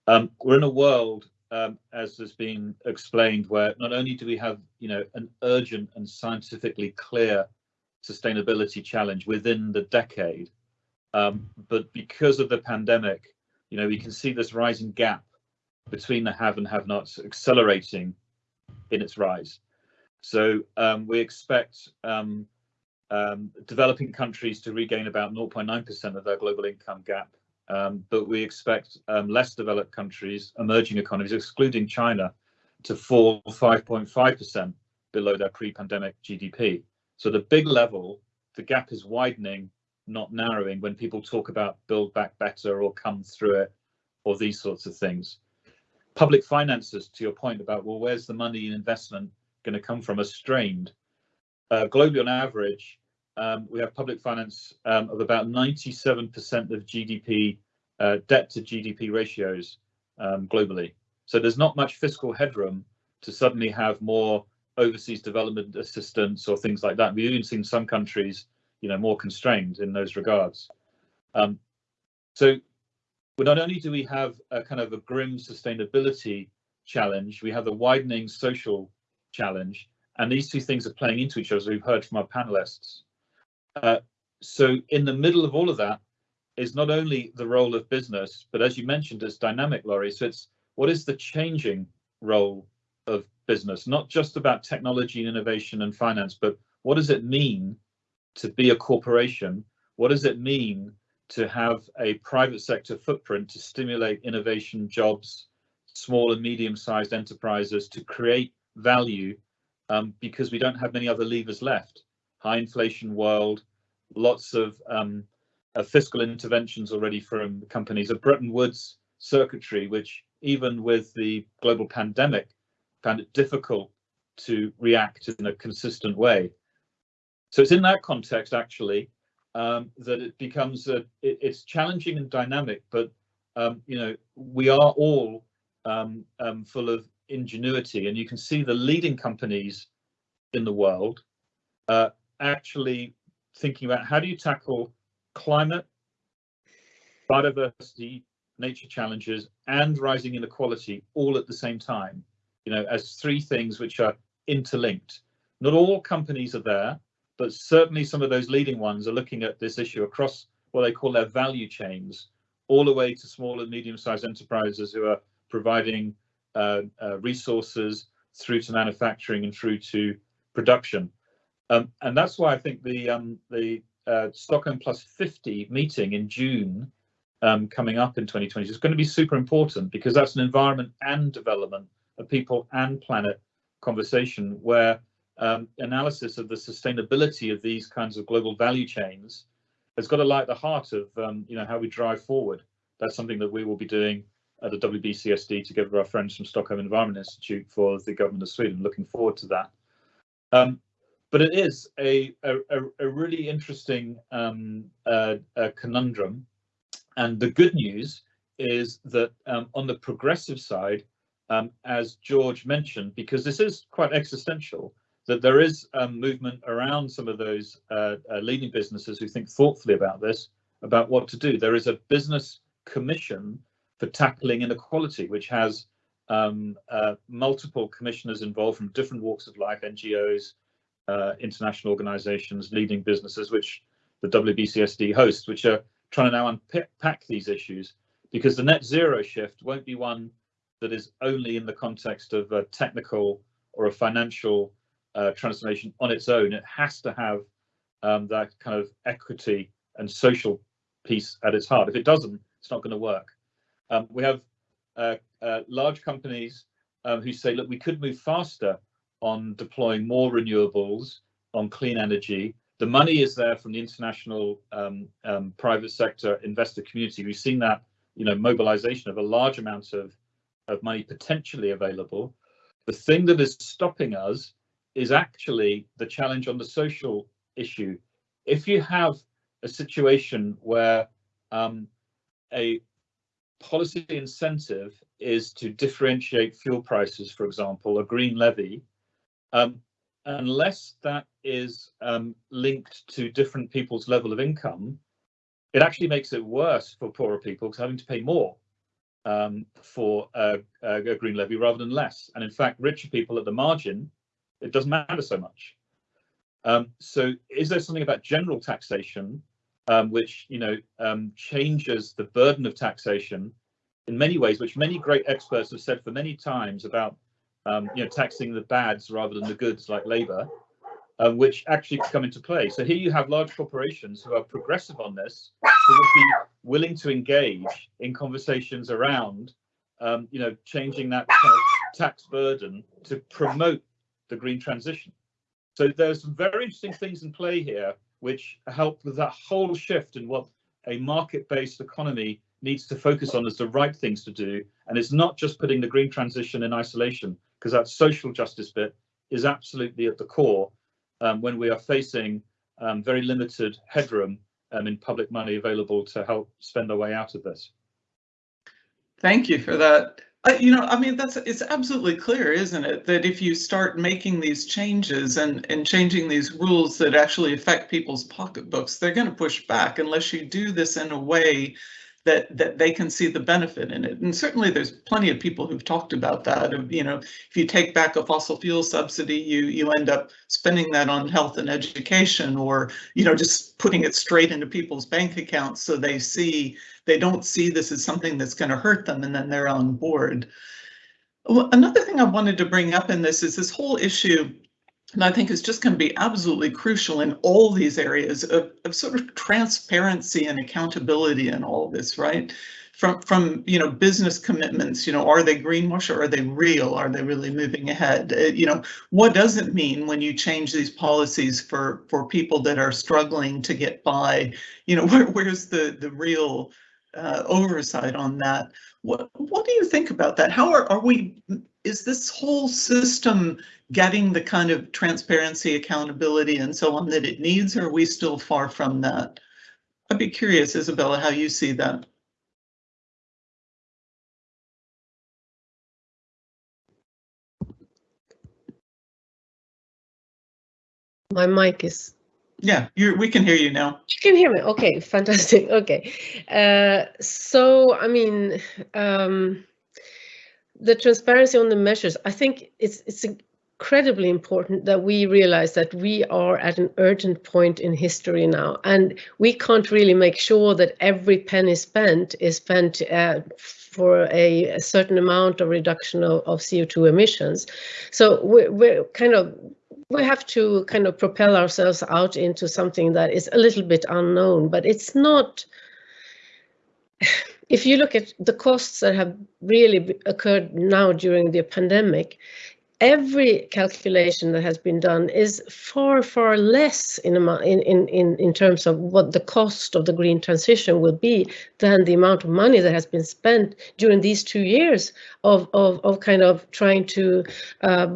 Um, we're in a world, um, as has been explained, where not only do we have, you know, an urgent and scientifically clear sustainability challenge within the decade, um, but because of the pandemic, you know, we can see this rising gap between the have and have nots accelerating in its rise. So um, we expect um, um developing countries to regain about 0.9% of their global income gap, um, but we expect um, less developed countries, emerging economies, excluding China, to fall 5.5% below their pre-pandemic GDP. So the big level, the gap is widening not narrowing when people talk about build back better or come through it or these sorts of things. Public finances, to your point about, well, where's the money and investment going to come from, are strained. Uh, globally, on average, um, we have public finance um, of about 97% of GDP, uh, debt to GDP ratios um, globally. So there's not much fiscal headroom to suddenly have more overseas development assistance or things like that. We've even seen some countries you know more constrained in those regards. Um, so not only do we have a kind of a grim sustainability challenge, we have a widening social challenge, and these two things are playing into each other, as we've heard from our panelists. Uh, so in the middle of all of that is not only the role of business, but as you mentioned, it's dynamic, Laurie. So it's what is the changing role of business, not just about technology and innovation and finance, but what does it mean to be a corporation, what does it mean to have a private sector footprint to stimulate innovation, jobs, small and medium-sized enterprises to create value um, because we don't have many other levers left. High inflation world, lots of, um, of fiscal interventions already from companies. A Bretton Woods circuitry, which even with the global pandemic, found it difficult to react in a consistent way. So it's in that context, actually, um, that it becomes a, it, it's challenging and dynamic, but um, you know we are all um, um, full of ingenuity, and you can see the leading companies in the world uh, actually thinking about how do you tackle climate, biodiversity, nature challenges, and rising inequality all at the same time, you know, as three things which are interlinked. Not all companies are there, but certainly some of those leading ones are looking at this issue across what they call their value chains, all the way to small and medium-sized enterprises who are providing uh, uh, resources through to manufacturing and through to production. Um, and that's why I think the um, the uh, Stockholm Plus 50 meeting in June um, coming up in 2020 is going to be super important because that's an environment and development, a people and planet conversation where um, analysis of the sustainability of these kinds of global value chains has got to light the heart of um, you know how we drive forward. That's something that we will be doing at the WBCSD together with our friends from Stockholm Environment Institute for the government of Sweden. Looking forward to that. Um, but it is a, a, a really interesting um, uh, conundrum. And the good news is that um, on the progressive side, um, as George mentioned, because this is quite existential, that there is um, movement around some of those uh, uh, leading businesses who think thoughtfully about this, about what to do. There is a business commission for tackling inequality, which has um, uh, multiple commissioners involved from different walks of life, NGOs, uh, international organizations, leading businesses, which the WBCSD hosts, which are trying to now unpack these issues because the net zero shift won't be one that is only in the context of a technical or a financial transformation on its own. It has to have um, that kind of equity and social piece at its heart. If it doesn't, it's not going to work. Um, we have uh, uh, large companies um, who say, look, we could move faster on deploying more renewables, on clean energy. The money is there from the international um, um, private sector investor community. We've seen that, you know, mobilization of a large amount of, of money potentially available. The thing that is stopping us is actually the challenge on the social issue. If you have a situation where um, a policy incentive is to differentiate fuel prices, for example, a green levy, um, unless that is um, linked to different people's level of income, it actually makes it worse for poorer people because having to pay more um, for a, a, green levy rather than less. And in fact, richer people at the margin, it doesn't matter so much. Um, so is there something about general taxation um, which you know um, changes the burden of taxation in many ways, which many great experts have said for many times about um, you know, taxing the bads rather than the goods like labour, uh, which actually come into play. So here you have large corporations who are progressive on this, who would be willing to engage in conversations around, um, you know, changing that kind of tax burden to promote the green transition. So there's some very interesting things in play here, which help with that whole shift in what a market-based economy needs to focus on as the right things to do. And it's not just putting the green transition in isolation, because that social justice bit is absolutely at the core um, when we are facing um, very limited headroom um, in public money available to help spend our way out of this. Thank you for that. Uh, you know, I mean, that's it's absolutely clear, isn't it, that if you start making these changes and and changing these rules that actually affect people's pocketbooks, they're going to push back unless you do this in a way that that they can see the benefit in it. And certainly there's plenty of people who've talked about that. Of, you know, if you take back a fossil fuel subsidy, you you end up spending that on health and education or, you know, just putting it straight into people's bank accounts so they see they don't see this as something that's going to hurt them and then they're on board. Well, another thing I wanted to bring up in this is this whole issue and I think it's just going to be absolutely crucial in all these areas of, of sort of transparency and accountability and all this, right? From from you know business commitments, you know, are they greenwash or are they real? Are they really moving ahead? Uh, you know, what does it mean when you change these policies for for people that are struggling to get by? You know, where, where's the the real uh, oversight on that? What what do you think about that? How are are we? Is this whole system getting the kind of transparency, accountability, and so on that it needs, or are we still far from that? I'd be curious, Isabella, how you see that. My mic is Yeah, we can hear you now. You can hear me. Okay, fantastic. Okay, uh, so I mean, um, the transparency on the measures. I think it's it's incredibly important that we realize that we are at an urgent point in history now, and we can't really make sure that every penny spent is spent uh, for a, a, certain amount of reduction of, of CO2 emissions. So we're, we're kind of we have to kind of propel ourselves out into something that is a little bit unknown, but it's not. If you look at the costs that have really occurred now during the pandemic, every calculation that has been done is far, far less in, in, in, in terms of what the cost of the green transition will be than the amount of money that has been spent during these two years of, of, of kind of trying to uh,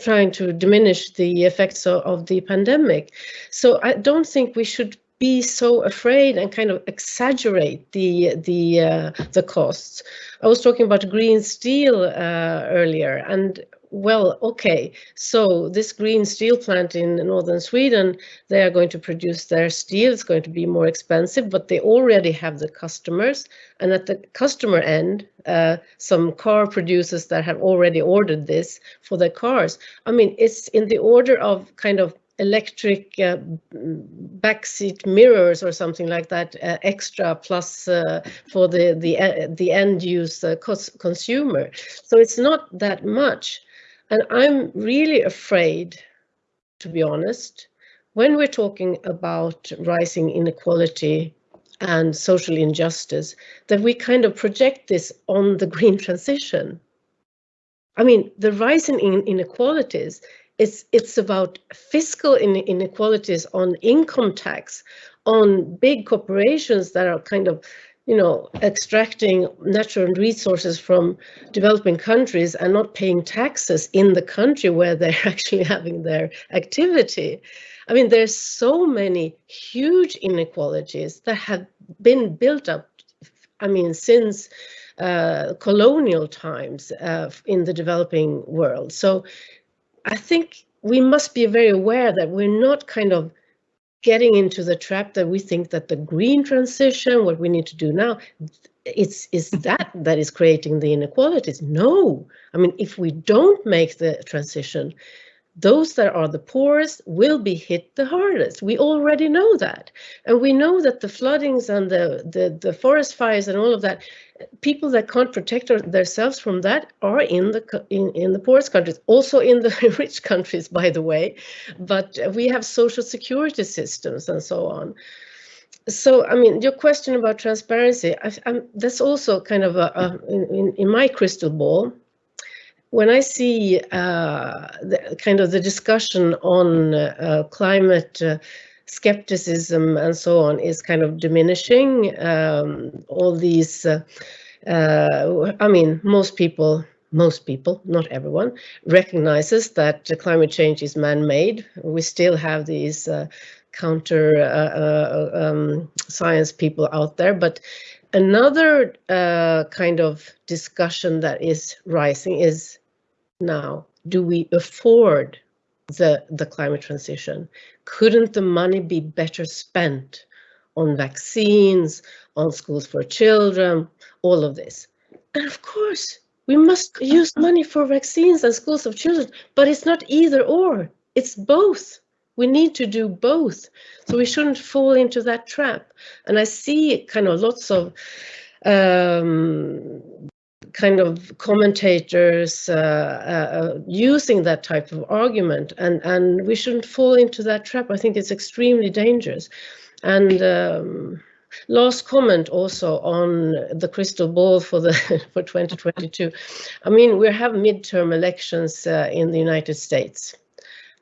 trying to diminish the effects of, of the pandemic. So I don't think we should be so afraid and kind of exaggerate the the uh, the costs. I was talking about green steel uh, earlier, and well, okay, so this green steel plant in northern Sweden, they are going to produce their steel. It's going to be more expensive, but they already have the customers. And at the customer end, uh, some car producers that have already ordered this for their cars. I mean, it's in the order of kind of electric uh, backseat mirrors or something like that uh, extra plus uh, for the the uh, the end use uh, consumer so it's not that much and I'm really afraid, to be honest, when we're talking about rising inequality and social injustice, that we kind of project this on the green transition. I mean, the rising in inequalities, it's, it's about fiscal inequalities on income tax, on big corporations that are kind of you know, extracting natural resources from developing countries and not paying taxes in the country where they're actually having their activity. I mean, there's so many huge inequalities that have been built up, I mean, since uh, colonial times uh, in the developing world. So I think we must be very aware that we're not kind of getting into the trap that we think that the green transition, what we need to do now, it's is that that is creating the inequalities. No, I mean, if we don't make the transition, those that are the poorest will be hit the hardest. We already know that. And we know that the floodings and the, the, the forest fires and all of that, people that can't protect themselves from that are in the in, in the poorest countries, also in the rich countries, by the way. But we have social security systems and so on. So, I mean, your question about transparency, I, that's also kind of a, a in, in my crystal ball when I see uh, the, kind of the discussion on uh, climate uh, skepticism and so on is kind of diminishing, um, all these, uh, uh, I mean, most people, most people, not everyone, recognizes that climate change is man-made. We still have these uh, counter um, science people out there, but Another uh, kind of discussion that is rising is now, do we afford the, the climate transition? Couldn't the money be better spent on vaccines, on schools for children, all of this? And of course, we must use money for vaccines and schools of children, but it's not either or, it's both. We need to do both. So we shouldn't fall into that trap. And I see kind of lots of um, kind of commentators uh, uh, using that type of argument, and and we shouldn't fall into that trap. I think it's extremely dangerous. And um, last comment also on the crystal ball for the for 2022. I mean, we have midterm elections uh, in the United States.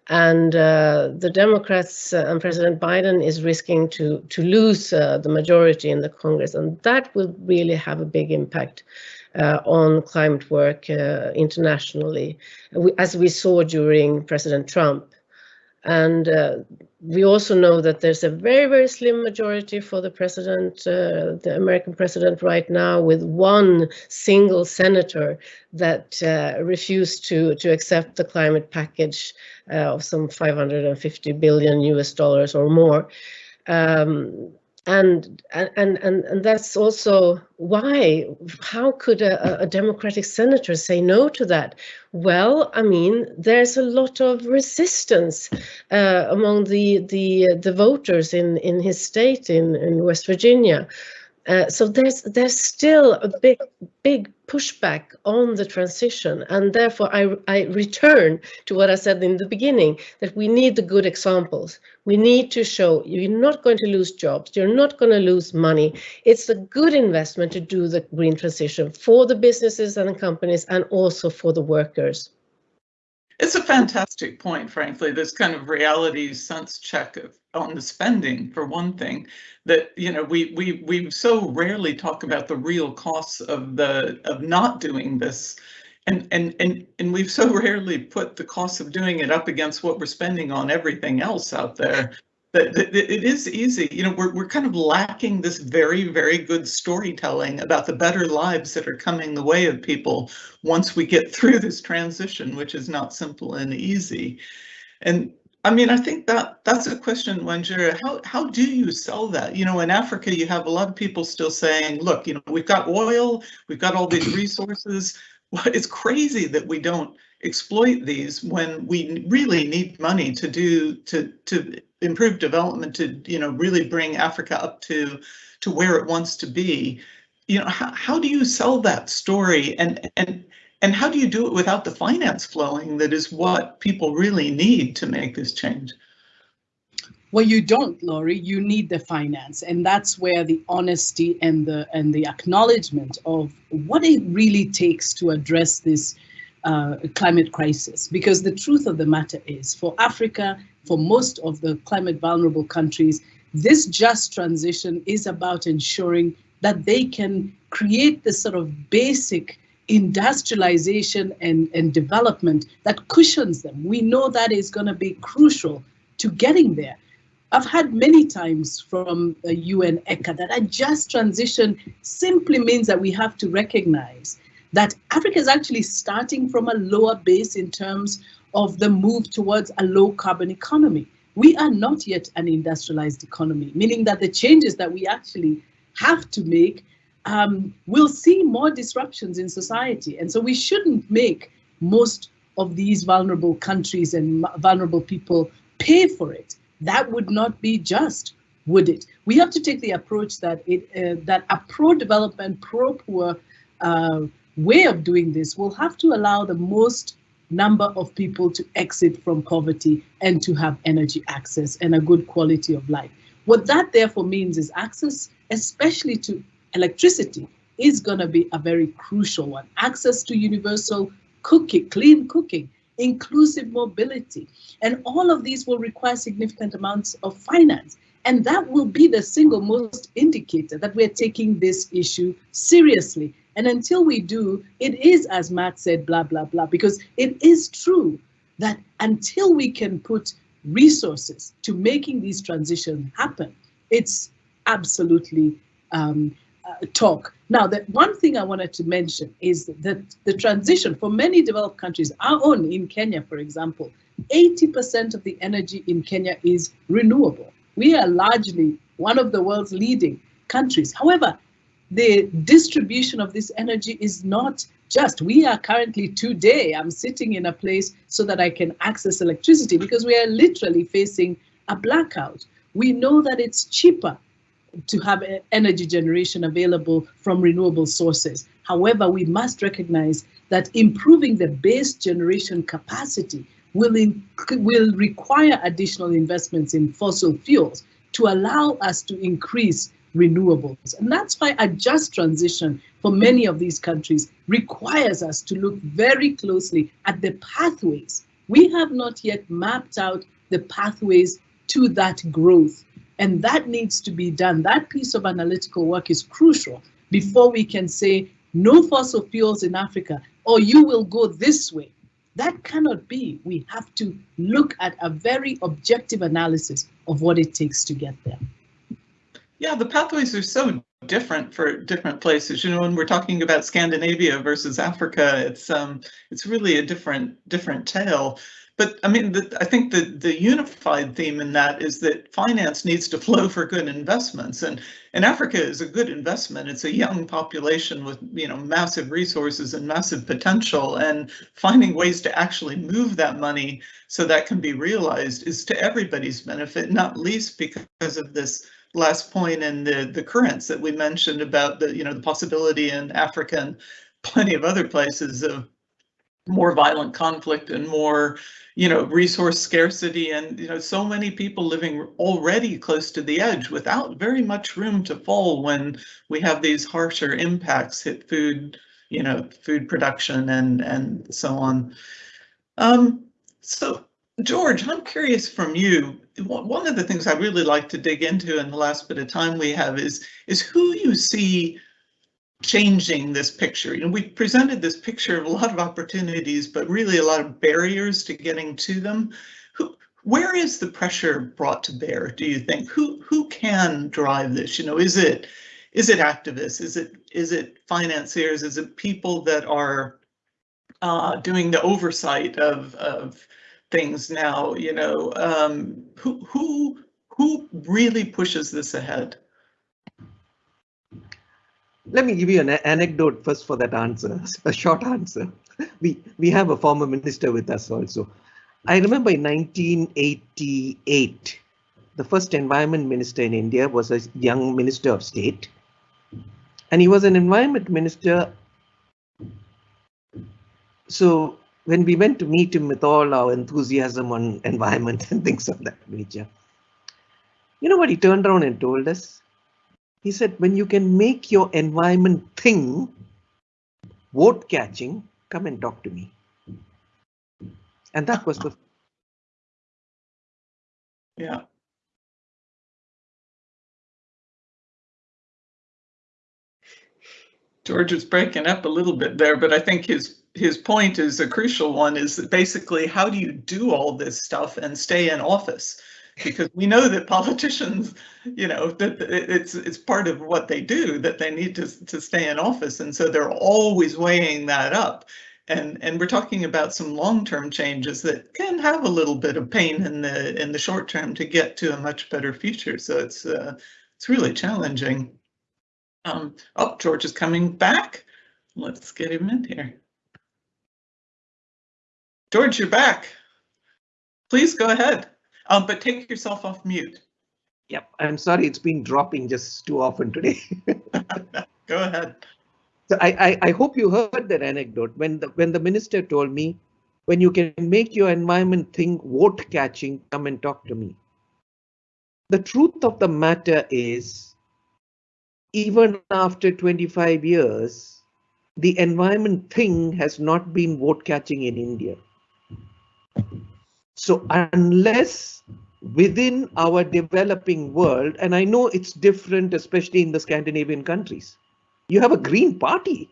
And uh, the Democrats uh, and President Biden is risking to, to lose uh, the majority in the Congress, and that will really have a big impact uh, on climate work uh, internationally, as we saw during President Trump. And uh, we also know that there's a very, very slim majority for the president, uh, the American president right now, with one single senator that uh, refused to, to accept the climate package uh, of some 550 billion US dollars or more. Um, and and and and that's also why how could a, a, democratic senator say no to that? Well i mean there's a lot of resistance uh, among the the the voters in in his state in in west virginia uh, so there's there's still a big big pushback on the transition and therefore I, I return to what I said in the beginning that we need the good examples. We need to show you're not going to lose jobs, you're not going to lose money. It's a good investment to do the green transition for the businesses and the companies and also for the workers. It's a fantastic point, frankly, this kind of reality sense check of, on the spending, for one thing, that you know we we we so rarely talk about the real costs of the of not doing this. And, and and and we've so rarely put the cost of doing it up against what we're spending on everything else out there that, that, it is easy. You know, we're, we're kind of lacking this very, very good storytelling about the better lives that are coming the way of people once we get through this transition, which is not simple and easy. And I mean, I think that that's a question, Wanjira. How how do you sell that? You know, in Africa, you have a lot of people still saying, "Look, you know, we've got oil, we've got all these resources. It's crazy that we don't exploit these when we really need money to do to to improve development to you know really bring Africa up to to where it wants to be. You know how, how do you sell that story and and and how do you do it without the finance flowing that is what people really need to make this change? Well, you don't, Laurie. You need the finance, and that's where the honesty and the and the acknowledgement of what it really takes to address this uh, climate crisis. Because the truth of the matter is, for Africa, for most of the climate vulnerable countries, this just transition is about ensuring that they can create the sort of basic industrialization and, and development that cushions them. We know that is going to be crucial to getting there. I've had many times from the UN ECHA that a just transition simply means that we have to recognize that Africa is actually starting from a lower base in terms of the move towards a low carbon economy. We are not yet an industrialized economy, meaning that the changes that we actually have to make um, will see more disruptions in society. And so we shouldn't make most of these vulnerable countries and vulnerable people pay for it. That would not be just, would it? We have to take the approach that it uh, that a pro-development, pro-poor uh, way of doing this will have to allow the most number of people to exit from poverty and to have energy access and a good quality of life. What that therefore means is access, especially to electricity, is going to be a very crucial one. Access to universal cooking, clean cooking, inclusive mobility. And all of these will require significant amounts of finance. And that will be the single most indicator that we're taking this issue seriously and until we do, it is, as Matt said, blah, blah, blah, because it is true that until we can put resources to making these transitions happen, it's absolutely um, Uh, talk. Now, the one thing I wanted to mention is that the transition for many developed countries, our own in Kenya, for example, 80% of the energy in Kenya is renewable. We are largely one of the world's leading countries. However, the distribution of this energy is not just. We are currently today, I'm sitting in a place so that I can access electricity because we are literally facing a blackout. We know that it's cheaper to have energy generation available from renewable sources. However, we must recognize that improving the base generation capacity will, will require additional investments in fossil fuels to allow us to increase renewables. And that's why a just transition for many of these countries requires us to look very closely at the pathways. We have not yet mapped out the pathways to that growth. And that needs to be done. That piece of analytical work is crucial before we can say no fossil fuels in Africa, or you will go this way. That cannot be. We have to look at a very objective analysis of what it takes to get there. Yeah, the pathways are so different for different places. You know, when we're talking about Scandinavia versus Africa, it's um, it's really a different different tale. But I mean, the, I think the, the unified theme in that is that finance needs to flow for good investments, and and Africa is a good investment. It's a young population with you know massive resources and massive potential, and finding ways to actually move that money so that can be realized is to everybody's benefit, not least because of this last point in the the currents that we mentioned about the you know the possibility in Africa and plenty of other places of more violent conflict and more you know resource scarcity and you know so many people living already close to the edge without very much room to fall when we have these harsher impacts hit food you know food production and and so on. Um so george i'm curious from you. One of the things i really like to dig into in the last bit of time we have is is who you see changing this picture. You know, we presented this picture of a lot of opportunities, but really a lot of barriers to getting to them. Who, where is the pressure brought to bear, do you think? Who who can drive this? You know, is it is it activists? Is it is it financiers? Is it people that are uh, doing the oversight of of things now? You know, um, who who who really pushes this ahead? Let me give you an anecdote first for that answer, a short answer. We, we have a former minister with us also. I remember in 1988, the first environment minister in India was a young minister of state. And he was an environment minister. So when we went to meet him with all our enthusiasm on environment and things of that nature, you know what he turned around and told us? He said, when you can make your environment thing vote catching, come and talk to me. And that was the. Yeah. George is breaking up a little bit there, but I think his his point is a crucial one is that basically how do you do all this stuff and stay in office? Because we know that politicians, you know, that it's it's part of what they do that they need to to stay in office, and so they're always weighing that up. And and we're talking about some long-term changes that can have a little bit of pain in the in the short term to get to a much better future. So it's uh, it's really challenging. Um, oh, George is coming back. Let's get him in here. George, you're back. Please go ahead. Um, but take yourself off mute. Yep, I'm sorry, it's been dropping just too often today. Go ahead. So I, I, I hope you heard that anecdote when the when the minister told me, when you can make your environment think vote catching, come and talk to me. The truth of the matter is, even after 25 years, the environment thing has not been vote catching in India. So unless within our developing world, and I know it's different, especially in the Scandinavian countries, you have a green party.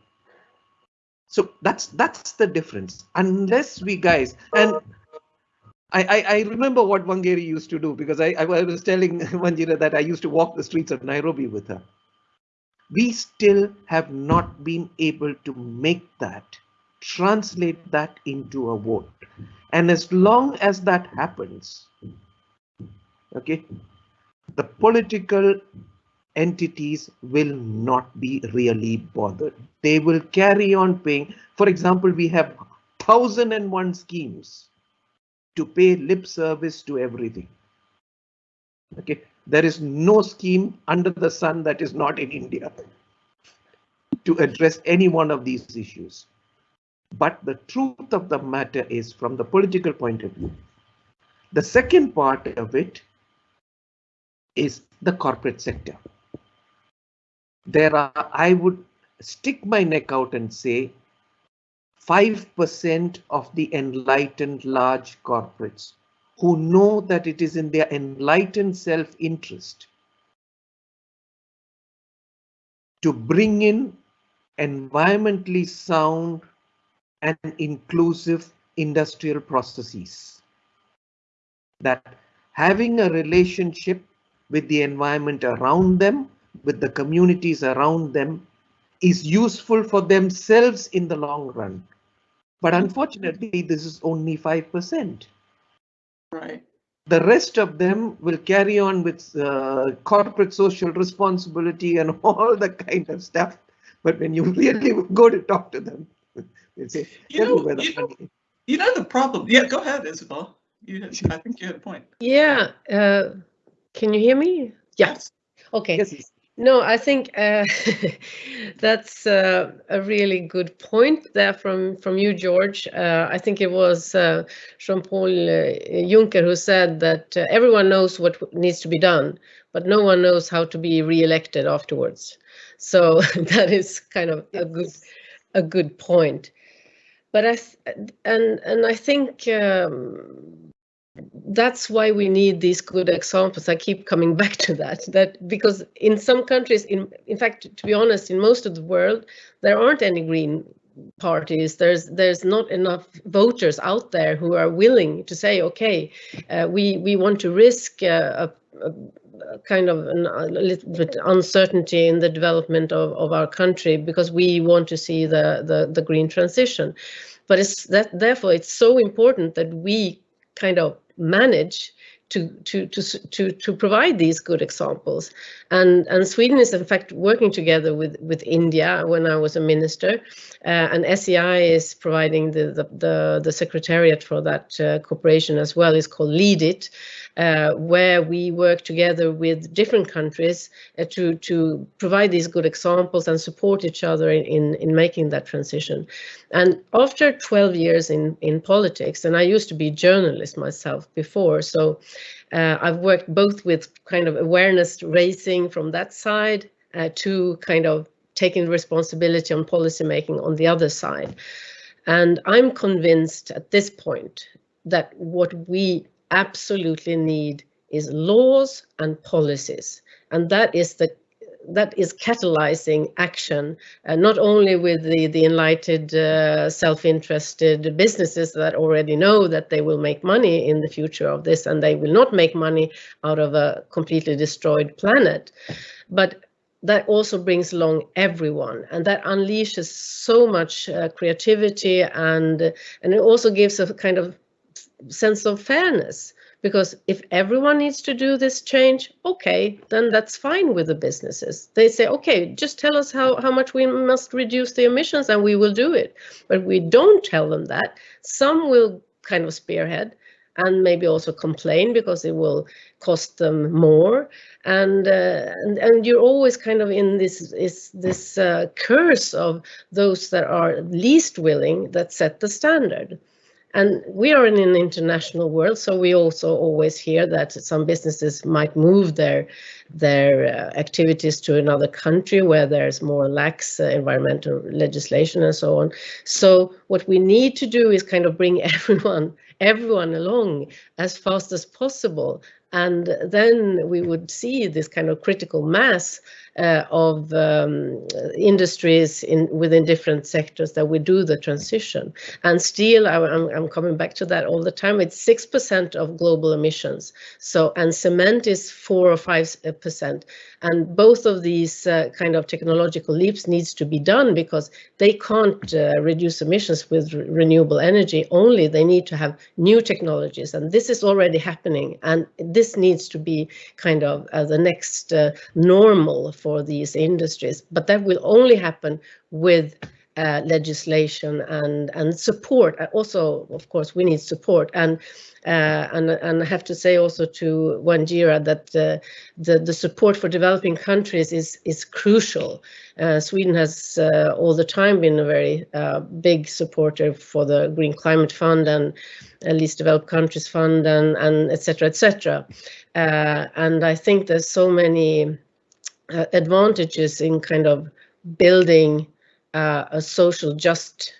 So that's that's the difference. Unless we guys and I, I, remember what Wangari used to do because I, I was telling Wanjira that I used to walk the streets of Nairobi with her. We still have not been able to make that, translate that into a vote. And as long as that happens, okay, the political entities will not be really bothered. They will carry on paying. For example, we have thousand and one schemes to pay lip service to everything. Okay, there is no scheme under the sun that is not in India to address any one of these issues. But the truth of the matter is from the political point of view. The second part of it is the corporate sector. There are, I would stick my neck out and say 5% of the enlightened large corporates who know that it is in their enlightened self-interest to bring in environmentally sound and inclusive industrial processes. That having a relationship with the environment around them, with the communities around them, is useful for themselves in the long run. But unfortunately, this is only 5%. Right. The rest of them will carry on with uh, corporate social responsibility and all the kind of stuff. But when you really go to talk to them, they say, You know, where the you know, You know the problem. Yeah, go ahead, Isabel. You I think you had a point. Yeah, uh, can you hear me? Yeah, Yes. okay. Yes, yes. No, I think uh, that's uh, a really good point there from from you, George. Uh, I think it was uh, Jean-Paul uh, Juncker who said that uh, everyone knows what needs to be done, but no one knows how to be re-elected afterwards. So that is kind of a good a good point. But I and and I think um, that's why we need these good examples. I keep coming back to that. That because in some countries, in in fact, to be honest, in most of the world, there aren't any green parties. There's there's not enough voters out there who are willing to say, okay, uh, we we want to risk uh, a, a kind of an, a little bit uncertainty in the development of, of our country because we want to see the the, the green transition. But it's that therefore it's so important that we kind of manage to to to to to provide these good examples. And and Sweden is in fact working together with with India when I was a minister uh, and SEI is providing the the the, the secretariat for that uh, cooperation as well. Is called LeadIT where we work together with different countries uh, to to provide these good examples and support each other in, in in making that transition and after 12 years in in politics and I used to be journalist myself before so uh, I've worked both with kind of awareness raising from that side uh, to kind of taking responsibility on policy making on the other side. And I'm convinced at this point that what we absolutely need is laws and policies. And that is the that is catalyzing action, uh, not only with the, the enlightened, uh, self-interested businesses that already know that they will make money in the future of this and they will not make money out of a completely destroyed planet, but that also brings along everyone and that unleashes so much uh, creativity and and it also gives a kind of sense of fairness. Because if everyone needs to do this change okay then that's fine with the businesses. They say okay just tell us how, how much we must reduce the emissions and we will do it. But we don't tell them that. Some will kind of spearhead and maybe also complain because it will cost them more. And uh, and, and you're always kind of in this is this uh, curse of those that are least willing that set the standard and we are in an international world, so we also always hear that some businesses might move their their uh, activities to another country where there's more lax uh, environmental legislation and so on. So what we need to do is kind of bring everyone everyone along as fast as possible, and then we would see this kind of critical mass uh, of um, industries in within different sectors that we do the transition. And steel, I, am I'm coming back to that all the time. It's six percent of global emissions. So and cement is four or five percent. And both of these uh, kind of technological leaps needs to be done because they can't uh, reduce emissions with re renewable energy only. They need to have new technologies, and this is already happening. And this needs to be kind of uh, the next uh, normal for these industries. But that will only happen with uh, legislation and and support. Also, of course, we need support and. Uh, and, and I have to say also to Wanjira that uh, the, the support for developing countries is, is crucial. Uh, Sweden has uh, all the time been a very uh, big supporter for the Green Climate Fund and Least Developed Countries Fund and, and et cetera, et cetera. Uh, and I think there's so many advantages in kind of building a social just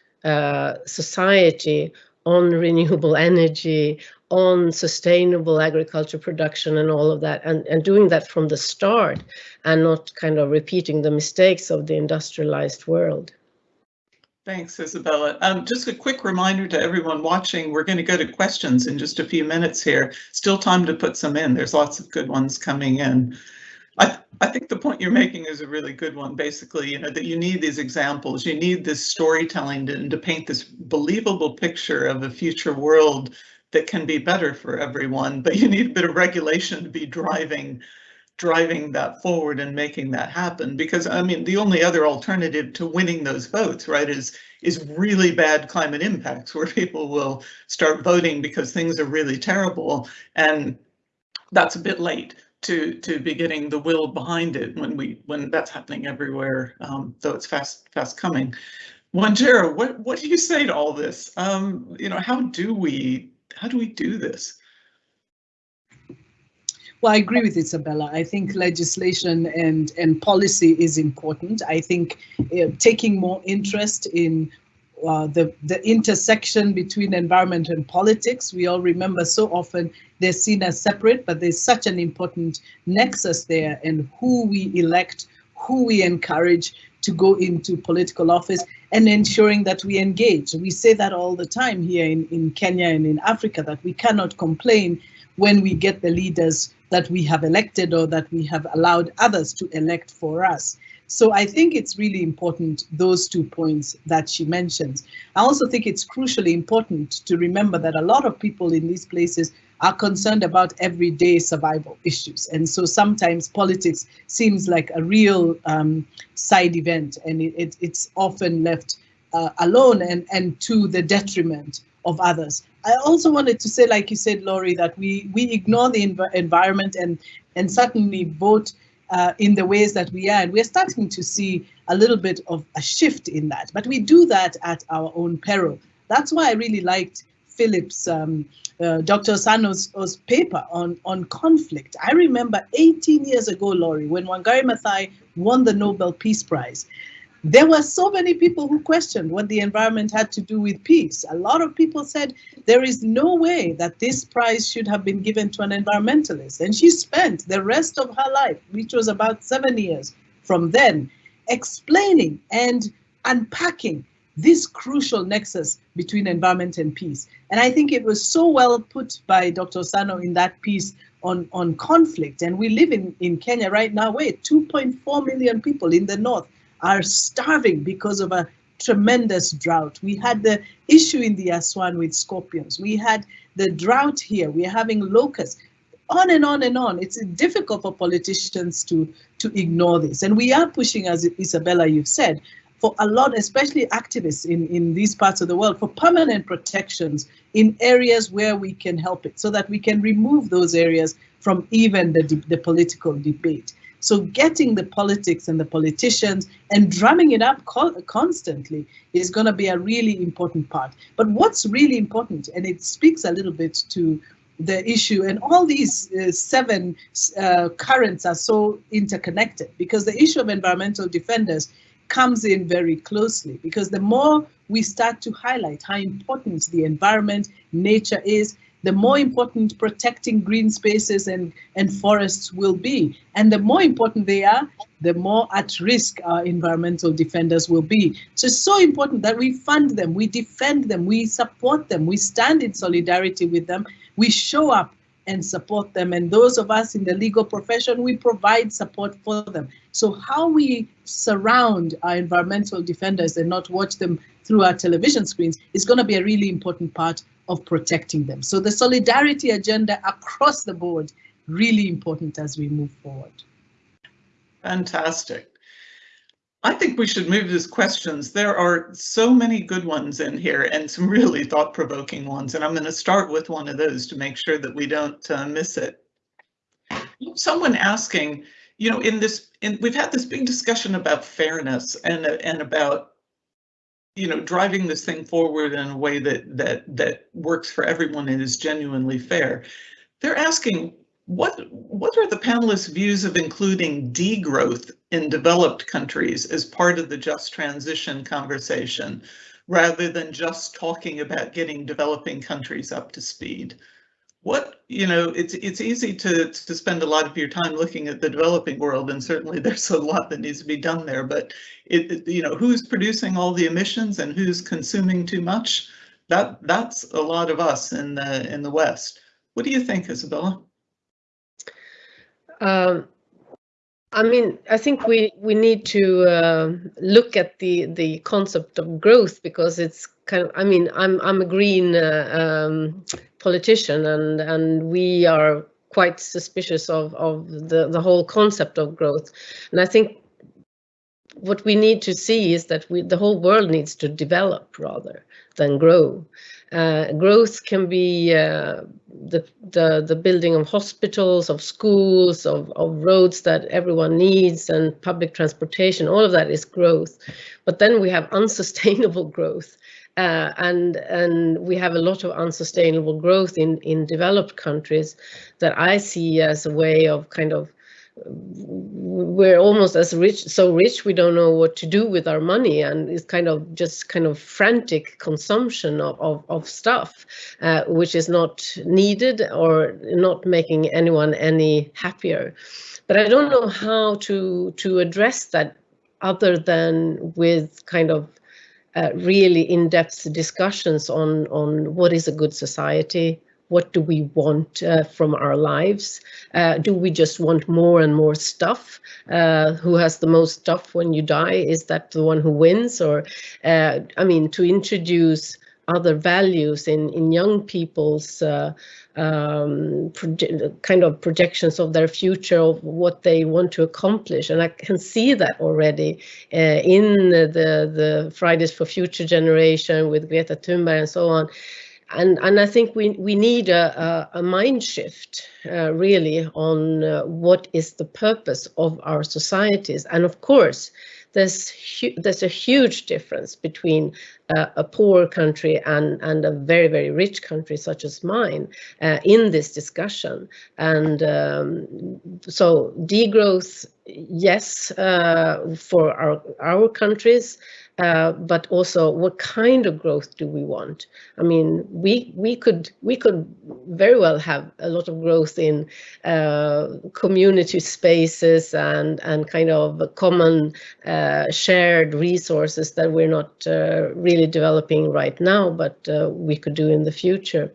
society on renewable energy, on sustainable agriculture production and all of that, and, and doing that from the start and not kind of repeating the mistakes of the industrialized world. Thanks, Isabella. Um, just a quick reminder to everyone watching, we're going to go to questions in just a few minutes here. Still time to put some in. There's lots of good ones coming in. I, I think the point you're making is a really good one. Basically, you know, that you need these examples, you need this storytelling to, to paint this believable picture of a future world that can be better for everyone, but you need a bit of regulation to be driving driving that forward and making that happen. Because I mean the only other alternative to winning those votes right is is really bad climate impacts where people will start voting because things are really terrible and that's a bit late to to be getting the will behind it when we when that's happening everywhere um, though it's fast fast coming. Wanjira, what what do you say to all this? Um, you know, how do we how do we do this? Well, I agree with Isabella. I think legislation and, and policy is important. I think uh, taking more interest in uh, the, the intersection between environment and politics. We all remember so often they're seen as separate, but there's such an important nexus there and who we elect, who we encourage to go into political office and ensuring that we engage. We say that all the time here in, in Kenya and in Africa, that we cannot complain when we get the leaders that we have elected or that we have allowed others to elect for us. So I think it's really important, those two points that she mentions. I also think it's crucially important to remember that a lot of people in these places are concerned about everyday survival issues. And so sometimes politics seems like a real um, side event and it, it, it's often left uh, alone and, and to the detriment of others. I also wanted to say, like you said, Laurie, that we we ignore the env environment and and certainly vote uh, in the ways that we are. And we're starting to see a little bit of a shift in that, but we do that at our own peril. That's why I really liked Philip's, um, uh, Dr. Osano's paper on, on conflict. I remember 18 years ago, Laurie, when Wangari Maathai won the Nobel Peace Prize, there were so many people who questioned what the environment had to do with peace. A lot of people said there is no way that this prize should have been given to an environmentalist. And she spent the rest of her life, which was about seven years from then, explaining and unpacking this crucial nexus between environment and peace. And I think it was so well put by Dr. Osano in that piece on, on conflict. And we live in, in Kenya right now, wait, 2.4 million people in the north are starving because of a tremendous drought. We had the issue in the Aswan with scorpions. We had the drought here. We're having locusts. On and on and on. It's difficult for politicians to, to ignore this. And we are pushing, as Isabella, you've said, for a lot, especially activists in, in these parts of the world, for permanent protections in areas where we can help it, so that we can remove those areas from even the, the political debate. So getting the politics and the politicians and drumming it up constantly is going to be a really important part. But what's really important, and it speaks a little bit to the issue, and all these uh, seven uh, currents are so interconnected because the issue of environmental defenders comes in very closely because the more we start to highlight how important the environment, nature is, the more important protecting green spaces and, and forests will be. And the more important they are, the more at risk our environmental defenders will be. So it's so important that we fund them, we defend them, we support them, we stand in solidarity with them, we show up and support them. And those of us in the legal profession, we provide support for them. So how we surround our environmental defenders and not watch them through our television screens is going to be a really important part of protecting them. So the solidarity agenda across the board, really important as we move forward. Fantastic. I think we should move to questions. There are so many good ones in here and some really thought-provoking ones, and I'm going to start with one of those to make sure that we don't uh, miss it. Someone asking, you know, in this, in, we've had this big discussion about fairness and and about you know, driving this thing forward in a way that that that works for everyone and is genuinely fair. They're asking what what are the panelists' views of including degrowth in developed countries as part of the just transition conversation, rather than just talking about getting developing countries up to speed? What you know it's it's easy to to spend a lot of your time looking at the developing world and certainly there's a lot that needs to be done there but it, it, you know who's producing all the emissions and who's consuming too much? That that's a lot of us in the in the west. What do you think isabella? Um, I mean, I think we we need to uh, look at the the concept of growth because it's kind of. I mean, I'm I'm a green uh, um, politician, and and we are quite suspicious of of the the whole concept of growth, and I think what we need to see is that we the whole world needs to develop rather than grow. Uh, growth can be uh, the, the, the building of hospitals, of schools, of, of roads that everyone needs, and public transportation. All of that is growth. But then we have unsustainable growth. Uh, and and we have a lot of unsustainable growth in in developed countries that I see as a way of kind of we're almost as rich so rich we don't know what to do with our money. And it's kind of just kind of frantic consumption of, of, of stuff uh, which is not needed or not making anyone any happier. But i don't know how to to address that other than with kind of uh, really in-depth discussions on on what is a good society what do we want uh, from our lives? Uh, do we just want more and more stuff? Uh, who has the most stuff when you die? Is that the one who wins? Or, uh, I mean, to introduce other values in, in young people's uh, um, kind of projections of their future, of what they want to accomplish. And I can see that already uh, in the, the Fridays for Future generation with Greta Thunberg and so on and and I think we we need a a, a mind shift uh, really on uh, what is the purpose of our societies, and of course, there's there's a huge difference between uh, a poor country and and a very very rich country such as mine uh, in this discussion, and um, so degrowth, yes, uh, for our our countries. Uh, but also what kind of growth do we want? I mean, we we could we could very well have a lot of growth in uh, community spaces and and kind of common uh, shared resources that we're not uh, really developing right now, but uh, we could do in the future.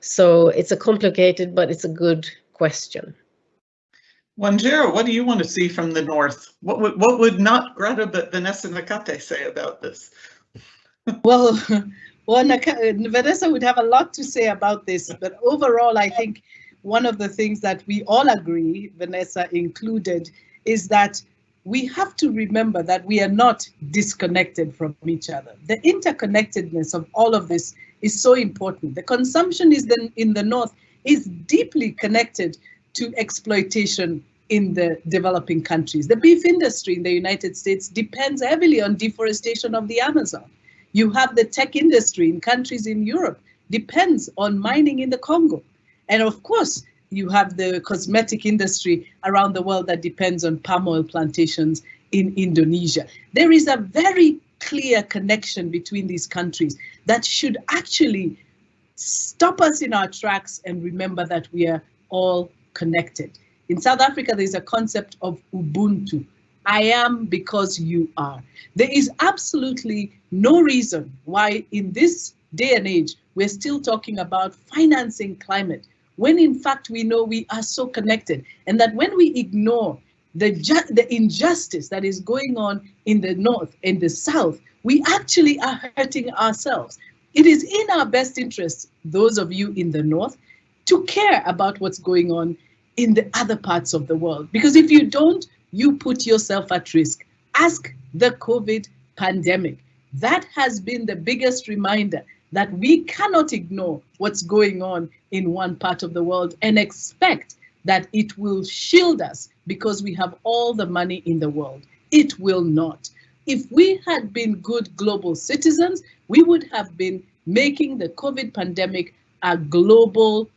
So it's a complicated, but it's a good question. Wanjira, what do you want to see from the north? What would what would not Greta but Vanessa Nakate say about this? well, well, Vanessa would have a lot to say about this, but overall, I think one of the things that we all agree, Vanessa included, is that we have to remember that we are not disconnected from each other. The interconnectedness of all of this is so important. The consumption is then in the north is deeply connected to exploitation in the developing countries. The beef industry in the United States depends heavily on deforestation of the Amazon. You have the tech industry in countries in Europe depends on mining in the Congo. And of course, you have the cosmetic industry around the world that depends on palm oil plantations in Indonesia. There is a very clear connection between these countries that should actually stop us in our tracks and remember that we are all connected. In South Africa, there's a concept of Ubuntu. I am because you are. There is absolutely no reason why in this day and age, we're still talking about financing climate, when in fact we know we are so connected and that when we ignore the, the injustice that is going on in the north and the south, we actually are hurting ourselves. It is in our best interest, those of you in the north, to care about what's going on in the other parts of the world. Because if you don't, you put yourself at risk. Ask the COVID pandemic. That has been the biggest reminder that we cannot ignore what's going on in one part of the world and expect that it will shield us because we have all the money in the world. It will not. If we had been good global citizens, we would have been making the COVID pandemic a global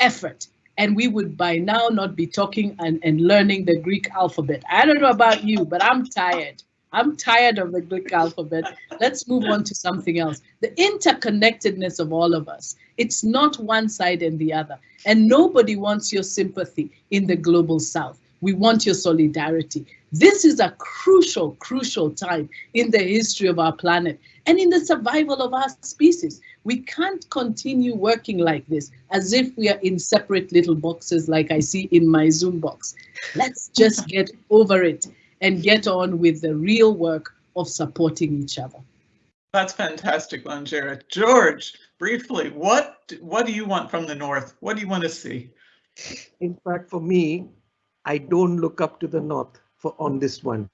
effort. And we would by now not be talking and, and learning the Greek alphabet. I don't know about you, but I'm tired. I'm tired of the Greek alphabet. Let's move on to something else. The interconnectedness of all of us. It's not one side and the other. And nobody wants your sympathy in the global south. We want your solidarity. This is a crucial, crucial time in the history of our planet and in the survival of our species. We can't continue working like this as if we are in separate little boxes like I see in my Zoom box. Let's just get over it and get on with the real work of supporting each other. That's fantastic, Wanjira. George, briefly, what what do you want from the North? What do you want to see? In fact, for me, I don't look up to the North for on this one.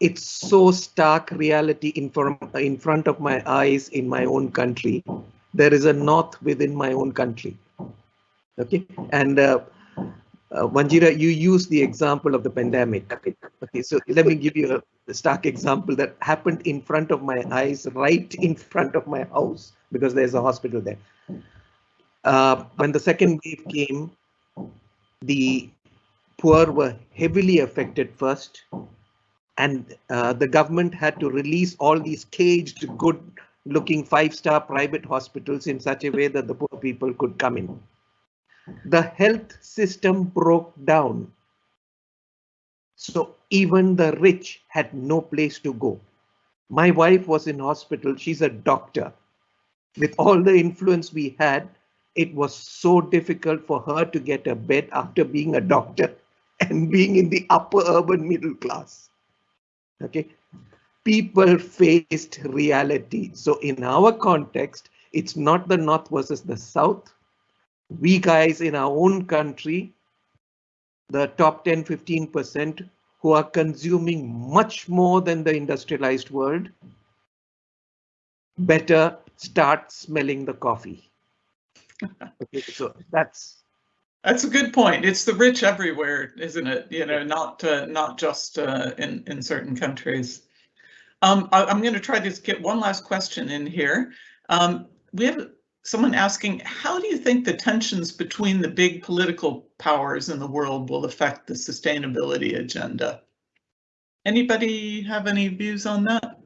It's so stark reality in, from, in front of my eyes in my own country. There is a North within my own country. Okay, and uh, uh, Wanjira, you use the example of the pandemic. Okay, so let me give you a stark example that happened in front of my eyes, right in front of my house, because there's a hospital there. Uh, when the second wave came, the poor were heavily affected first, and uh, the government had to release all these caged, good-looking five-star private hospitals in such a way that the poor people could come in the health system broke down. So even the rich had no place to go. My wife was in hospital. She's a doctor. With all the influence we had, it was so difficult for her to get a bed after being a doctor and being in the upper urban middle class. Okay. People faced reality. So in our context, it's not the North versus the South we guys in our own country, the top 10, 15% who are consuming much more than the industrialized world, better start smelling the coffee. okay, so that's that's a good point. It's the rich everywhere, isn't it? You know, not uh, not just uh, in in certain countries. Um, I, am going to try to get one last question in here. Um, we have someone asking, how do you think the tensions between the big political powers in the world will affect the sustainability agenda? Anybody have any views on that?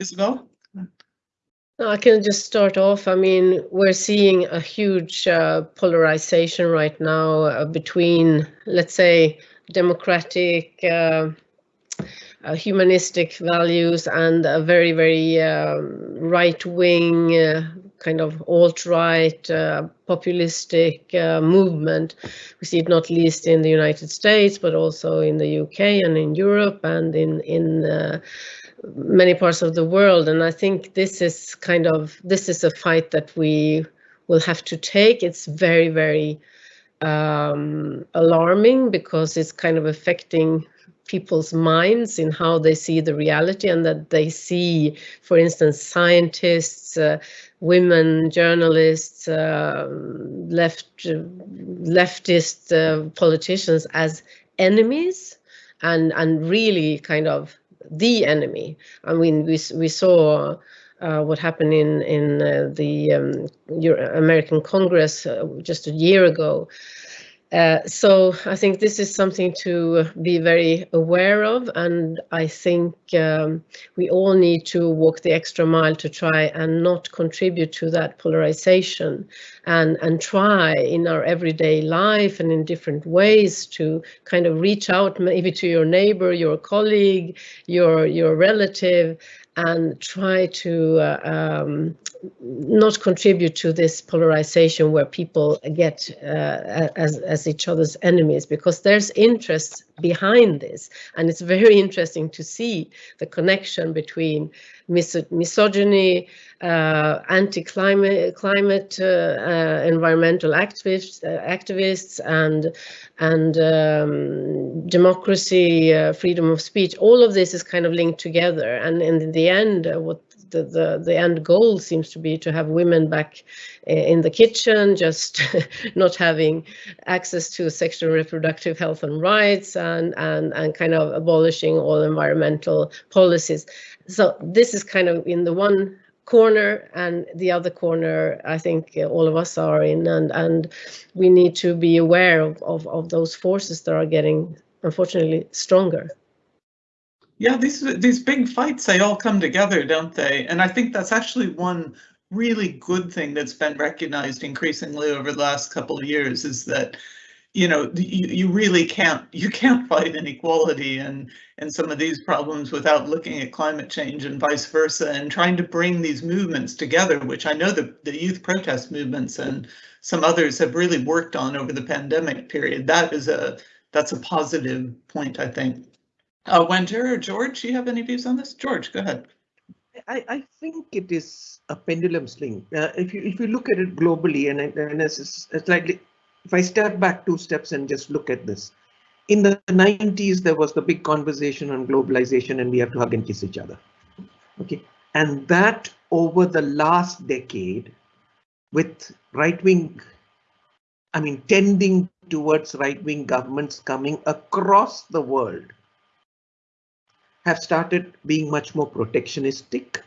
Isabel? I can just start off. I mean, we're seeing a huge uh, polarization right now uh, between, let's say, democratic uh, uh, humanistic values and a very, very um, right-wing, uh, kind of alt-right, uh, populistic uh, movement. We see it not least in the United States, but also in the UK and in Europe and in in uh, many parts of the world. And I think this is kind of this is a fight that we will have to take. It's very, very um, alarming because it's kind of affecting people's minds in how they see the reality and that they see, for instance, scientists, uh, women journalists, uh, left leftist uh, politicians as enemies and and really kind of the enemy. I mean, we we saw. Uh, what happened in in uh, the um, American Congress uh, just a year ago, uh, so I think this is something to be very aware of, and I think um, we all need to walk the extra mile to try and not contribute to that polarization, and and try in our everyday life and in different ways to kind of reach out maybe to your neighbor, your colleague, your your relative, and try to uh, um, not contribute to this polarization where people get uh, as, as each other's enemies because there's interest behind this. And it's very interesting to see the connection between mis misogyny uh, anti-climate climate uh, uh, environmental activists uh, activists and and um, democracy uh, freedom of speech. All of this is kind of linked together. And in the end uh, what the, the, the end goal seems to be to have women back eh, in the kitchen, just not having access to sexual reproductive health and rights and, and, and kind of abolishing all environmental policies. So this is kind of in the one corner and the other corner I think eh, all of us are in and and we need to be aware of, of, of those forces that are getting unfortunately stronger. Yeah, these these big fights they all come together, don't they? And I think that's actually one really good thing that's been recognized increasingly over the last couple of years is that you know you, you really can't you can't fight inequality and and some of these problems without looking at climate change and vice versa and trying to bring these movements together which i know the, the youth protest movements and some others have really worked on over the pandemic period that is a that's a positive point i think uh Wanjira or george do you have any views on this george go ahead I, I think it is a pendulum swing. Uh, if you if you look at it globally, and, and like if I step back two steps and just look at this, in the 90s there was the big conversation on globalization, and we have to hug and kiss each other. Okay, and that over the last decade, with right wing, I mean, tending towards right wing governments coming across the world have started being much more protectionistic.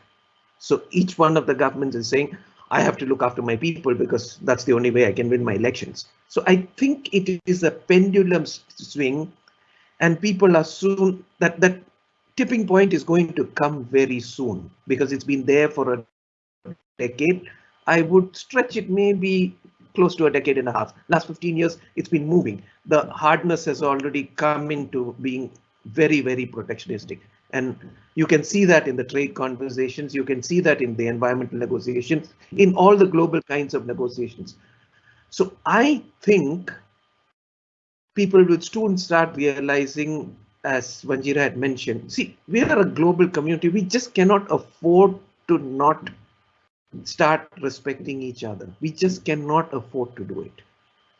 So each one of the governments is saying, I have to look after my people because that's the only way I can win my elections. So I think it is a pendulum swing and people are soon that that tipping point is going to come very soon because it's been there for a decade. I would stretch it maybe close to a decade and a half. Last 15 years, it's been moving. The hardness has already come into being very, very protectionistic. And you can see that in the trade conversations, you can see that in the environmental negotiations, in all the global kinds of negotiations. So I think people will soon start realizing, as Wanjira had mentioned, see, we are a global community. We just cannot afford to not start respecting each other. We just cannot afford to do it.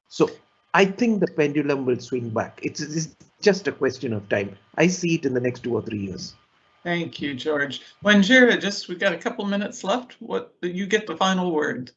So I think the pendulum will swing back. It's, it's just a question of time. I see it in the next two or three years. Thank you, George. Wanjira, just we've got a couple minutes left. What you get the final word.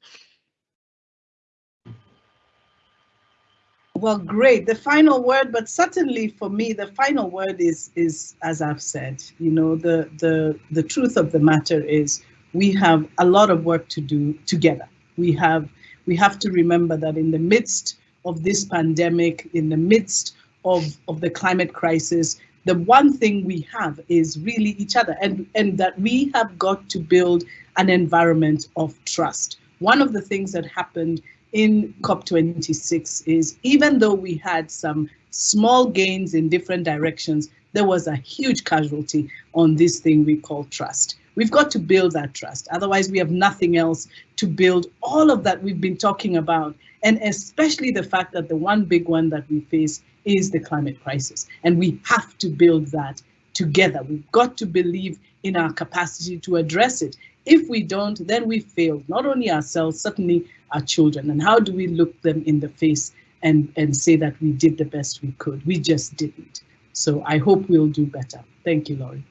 Well, great. The final word, but certainly for me, the final word is is as I've said. You know, the the the truth of the matter is we have a lot of work to do together. We have we have to remember that in the midst of this pandemic, in the midst of, of the climate crisis, the one thing we have is really each other and, and that we have got to build an environment of trust. One of the things that happened in COP26 is even though we had some small gains in different directions, there was a huge casualty on this thing we call trust. We've got to build that trust. Otherwise, we have nothing else to build all of that we've been talking about. And especially the fact that the one big one that we face is the climate crisis. And we have to build that together. We've got to believe in our capacity to address it. If we don't, then we fail, not only ourselves, certainly our children. And how do we look them in the face and, and say that we did the best we could? We just didn't. So I hope we'll do better. Thank you, Laurie.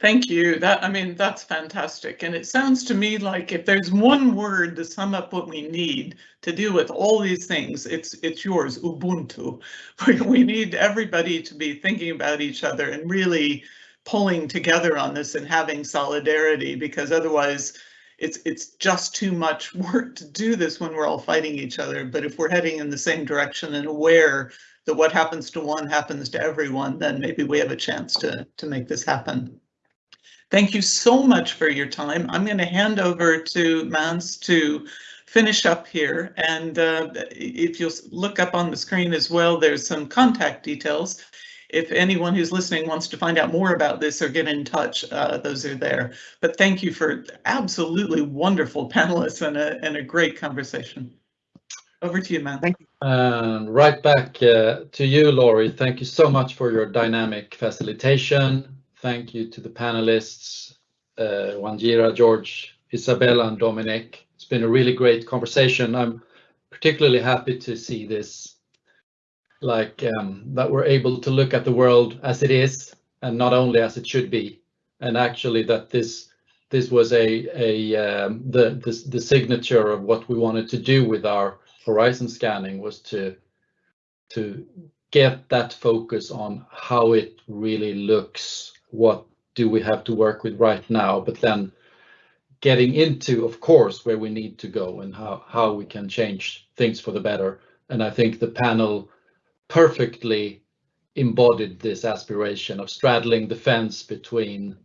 Thank you. That I mean, that's fantastic. And it sounds to me like if there's one word to sum up what we need to deal with all these things, it's it's yours, Ubuntu. We need everybody to be thinking about each other and really pulling together on this and having solidarity because otherwise it's it's just too much work to do this when we're all fighting each other. But if we're heading in the same direction and aware that what happens to one happens to everyone, then maybe we have a chance to to make this happen. Thank you so much for your time. I'm going to hand over to Måns to finish up here. And uh, if you'll look up on the screen as well, there's some contact details. If anyone who's listening wants to find out more about this or get in touch, uh, those are there. But thank you for absolutely wonderful panelists and a, and a great conversation. Over to you, man. Thank you. And right back uh, to you, Laurie. Thank you so much for your dynamic facilitation Thank you to the panelists, uh, Wanjira, George, Isabella, and Dominic. It's been a really great conversation. I'm particularly happy to see this, like um, that we're able to look at the world as it is and not only as it should be, and actually that this this was a a um, the, the the signature of what we wanted to do with our horizon scanning was to to get that focus on how it really looks what do we have to work with right now, but then getting into, of course, where we need to go and how, how we can change things for the better. And I think the panel perfectly embodied this aspiration of straddling the fence between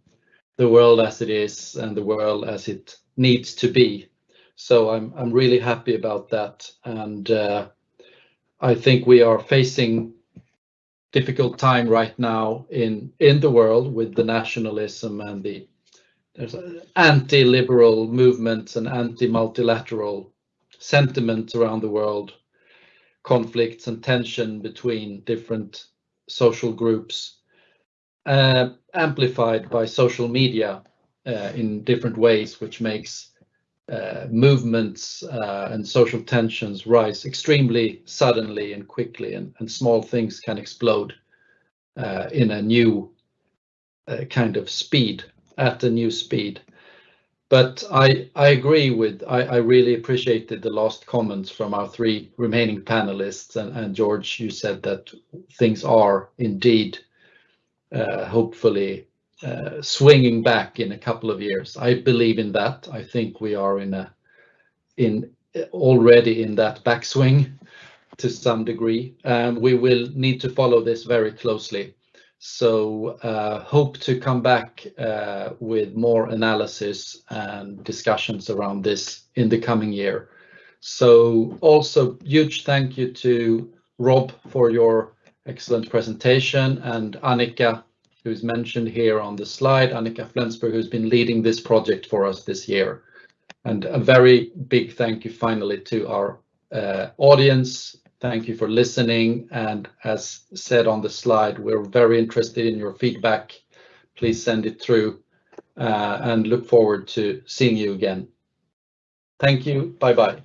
the world as it is and the world as it needs to be. So I'm I'm really happy about that, and uh, I think we are facing difficult time right now in in the world with the nationalism and the anti-liberal movements and anti-multilateral sentiments around the world, conflicts and tension between different social groups, uh, amplified by social media uh, in different ways, which makes uh, movements uh, and social tensions rise extremely suddenly and quickly, and, and small things can explode uh, in a new uh, kind of speed, at a new speed. But I, I agree with, I, I really appreciated the last comments from our three remaining panelists. And, and George, you said that things are indeed uh, hopefully uh, swinging back in a couple of years. I believe in that. I think we are in a in already in that backswing to some degree. and we will need to follow this very closely. So uh, hope to come back uh, with more analysis and discussions around this in the coming year. So also huge thank you to Rob for your excellent presentation and Annika who's mentioned here on the slide, Annika Flensburg, who's been leading this project for us this year. And a very big thank you finally to our uh, audience. Thank you for listening. And as said on the slide, we're very interested in your feedback. Please send it through uh, and look forward to seeing you again. Thank you. Bye bye.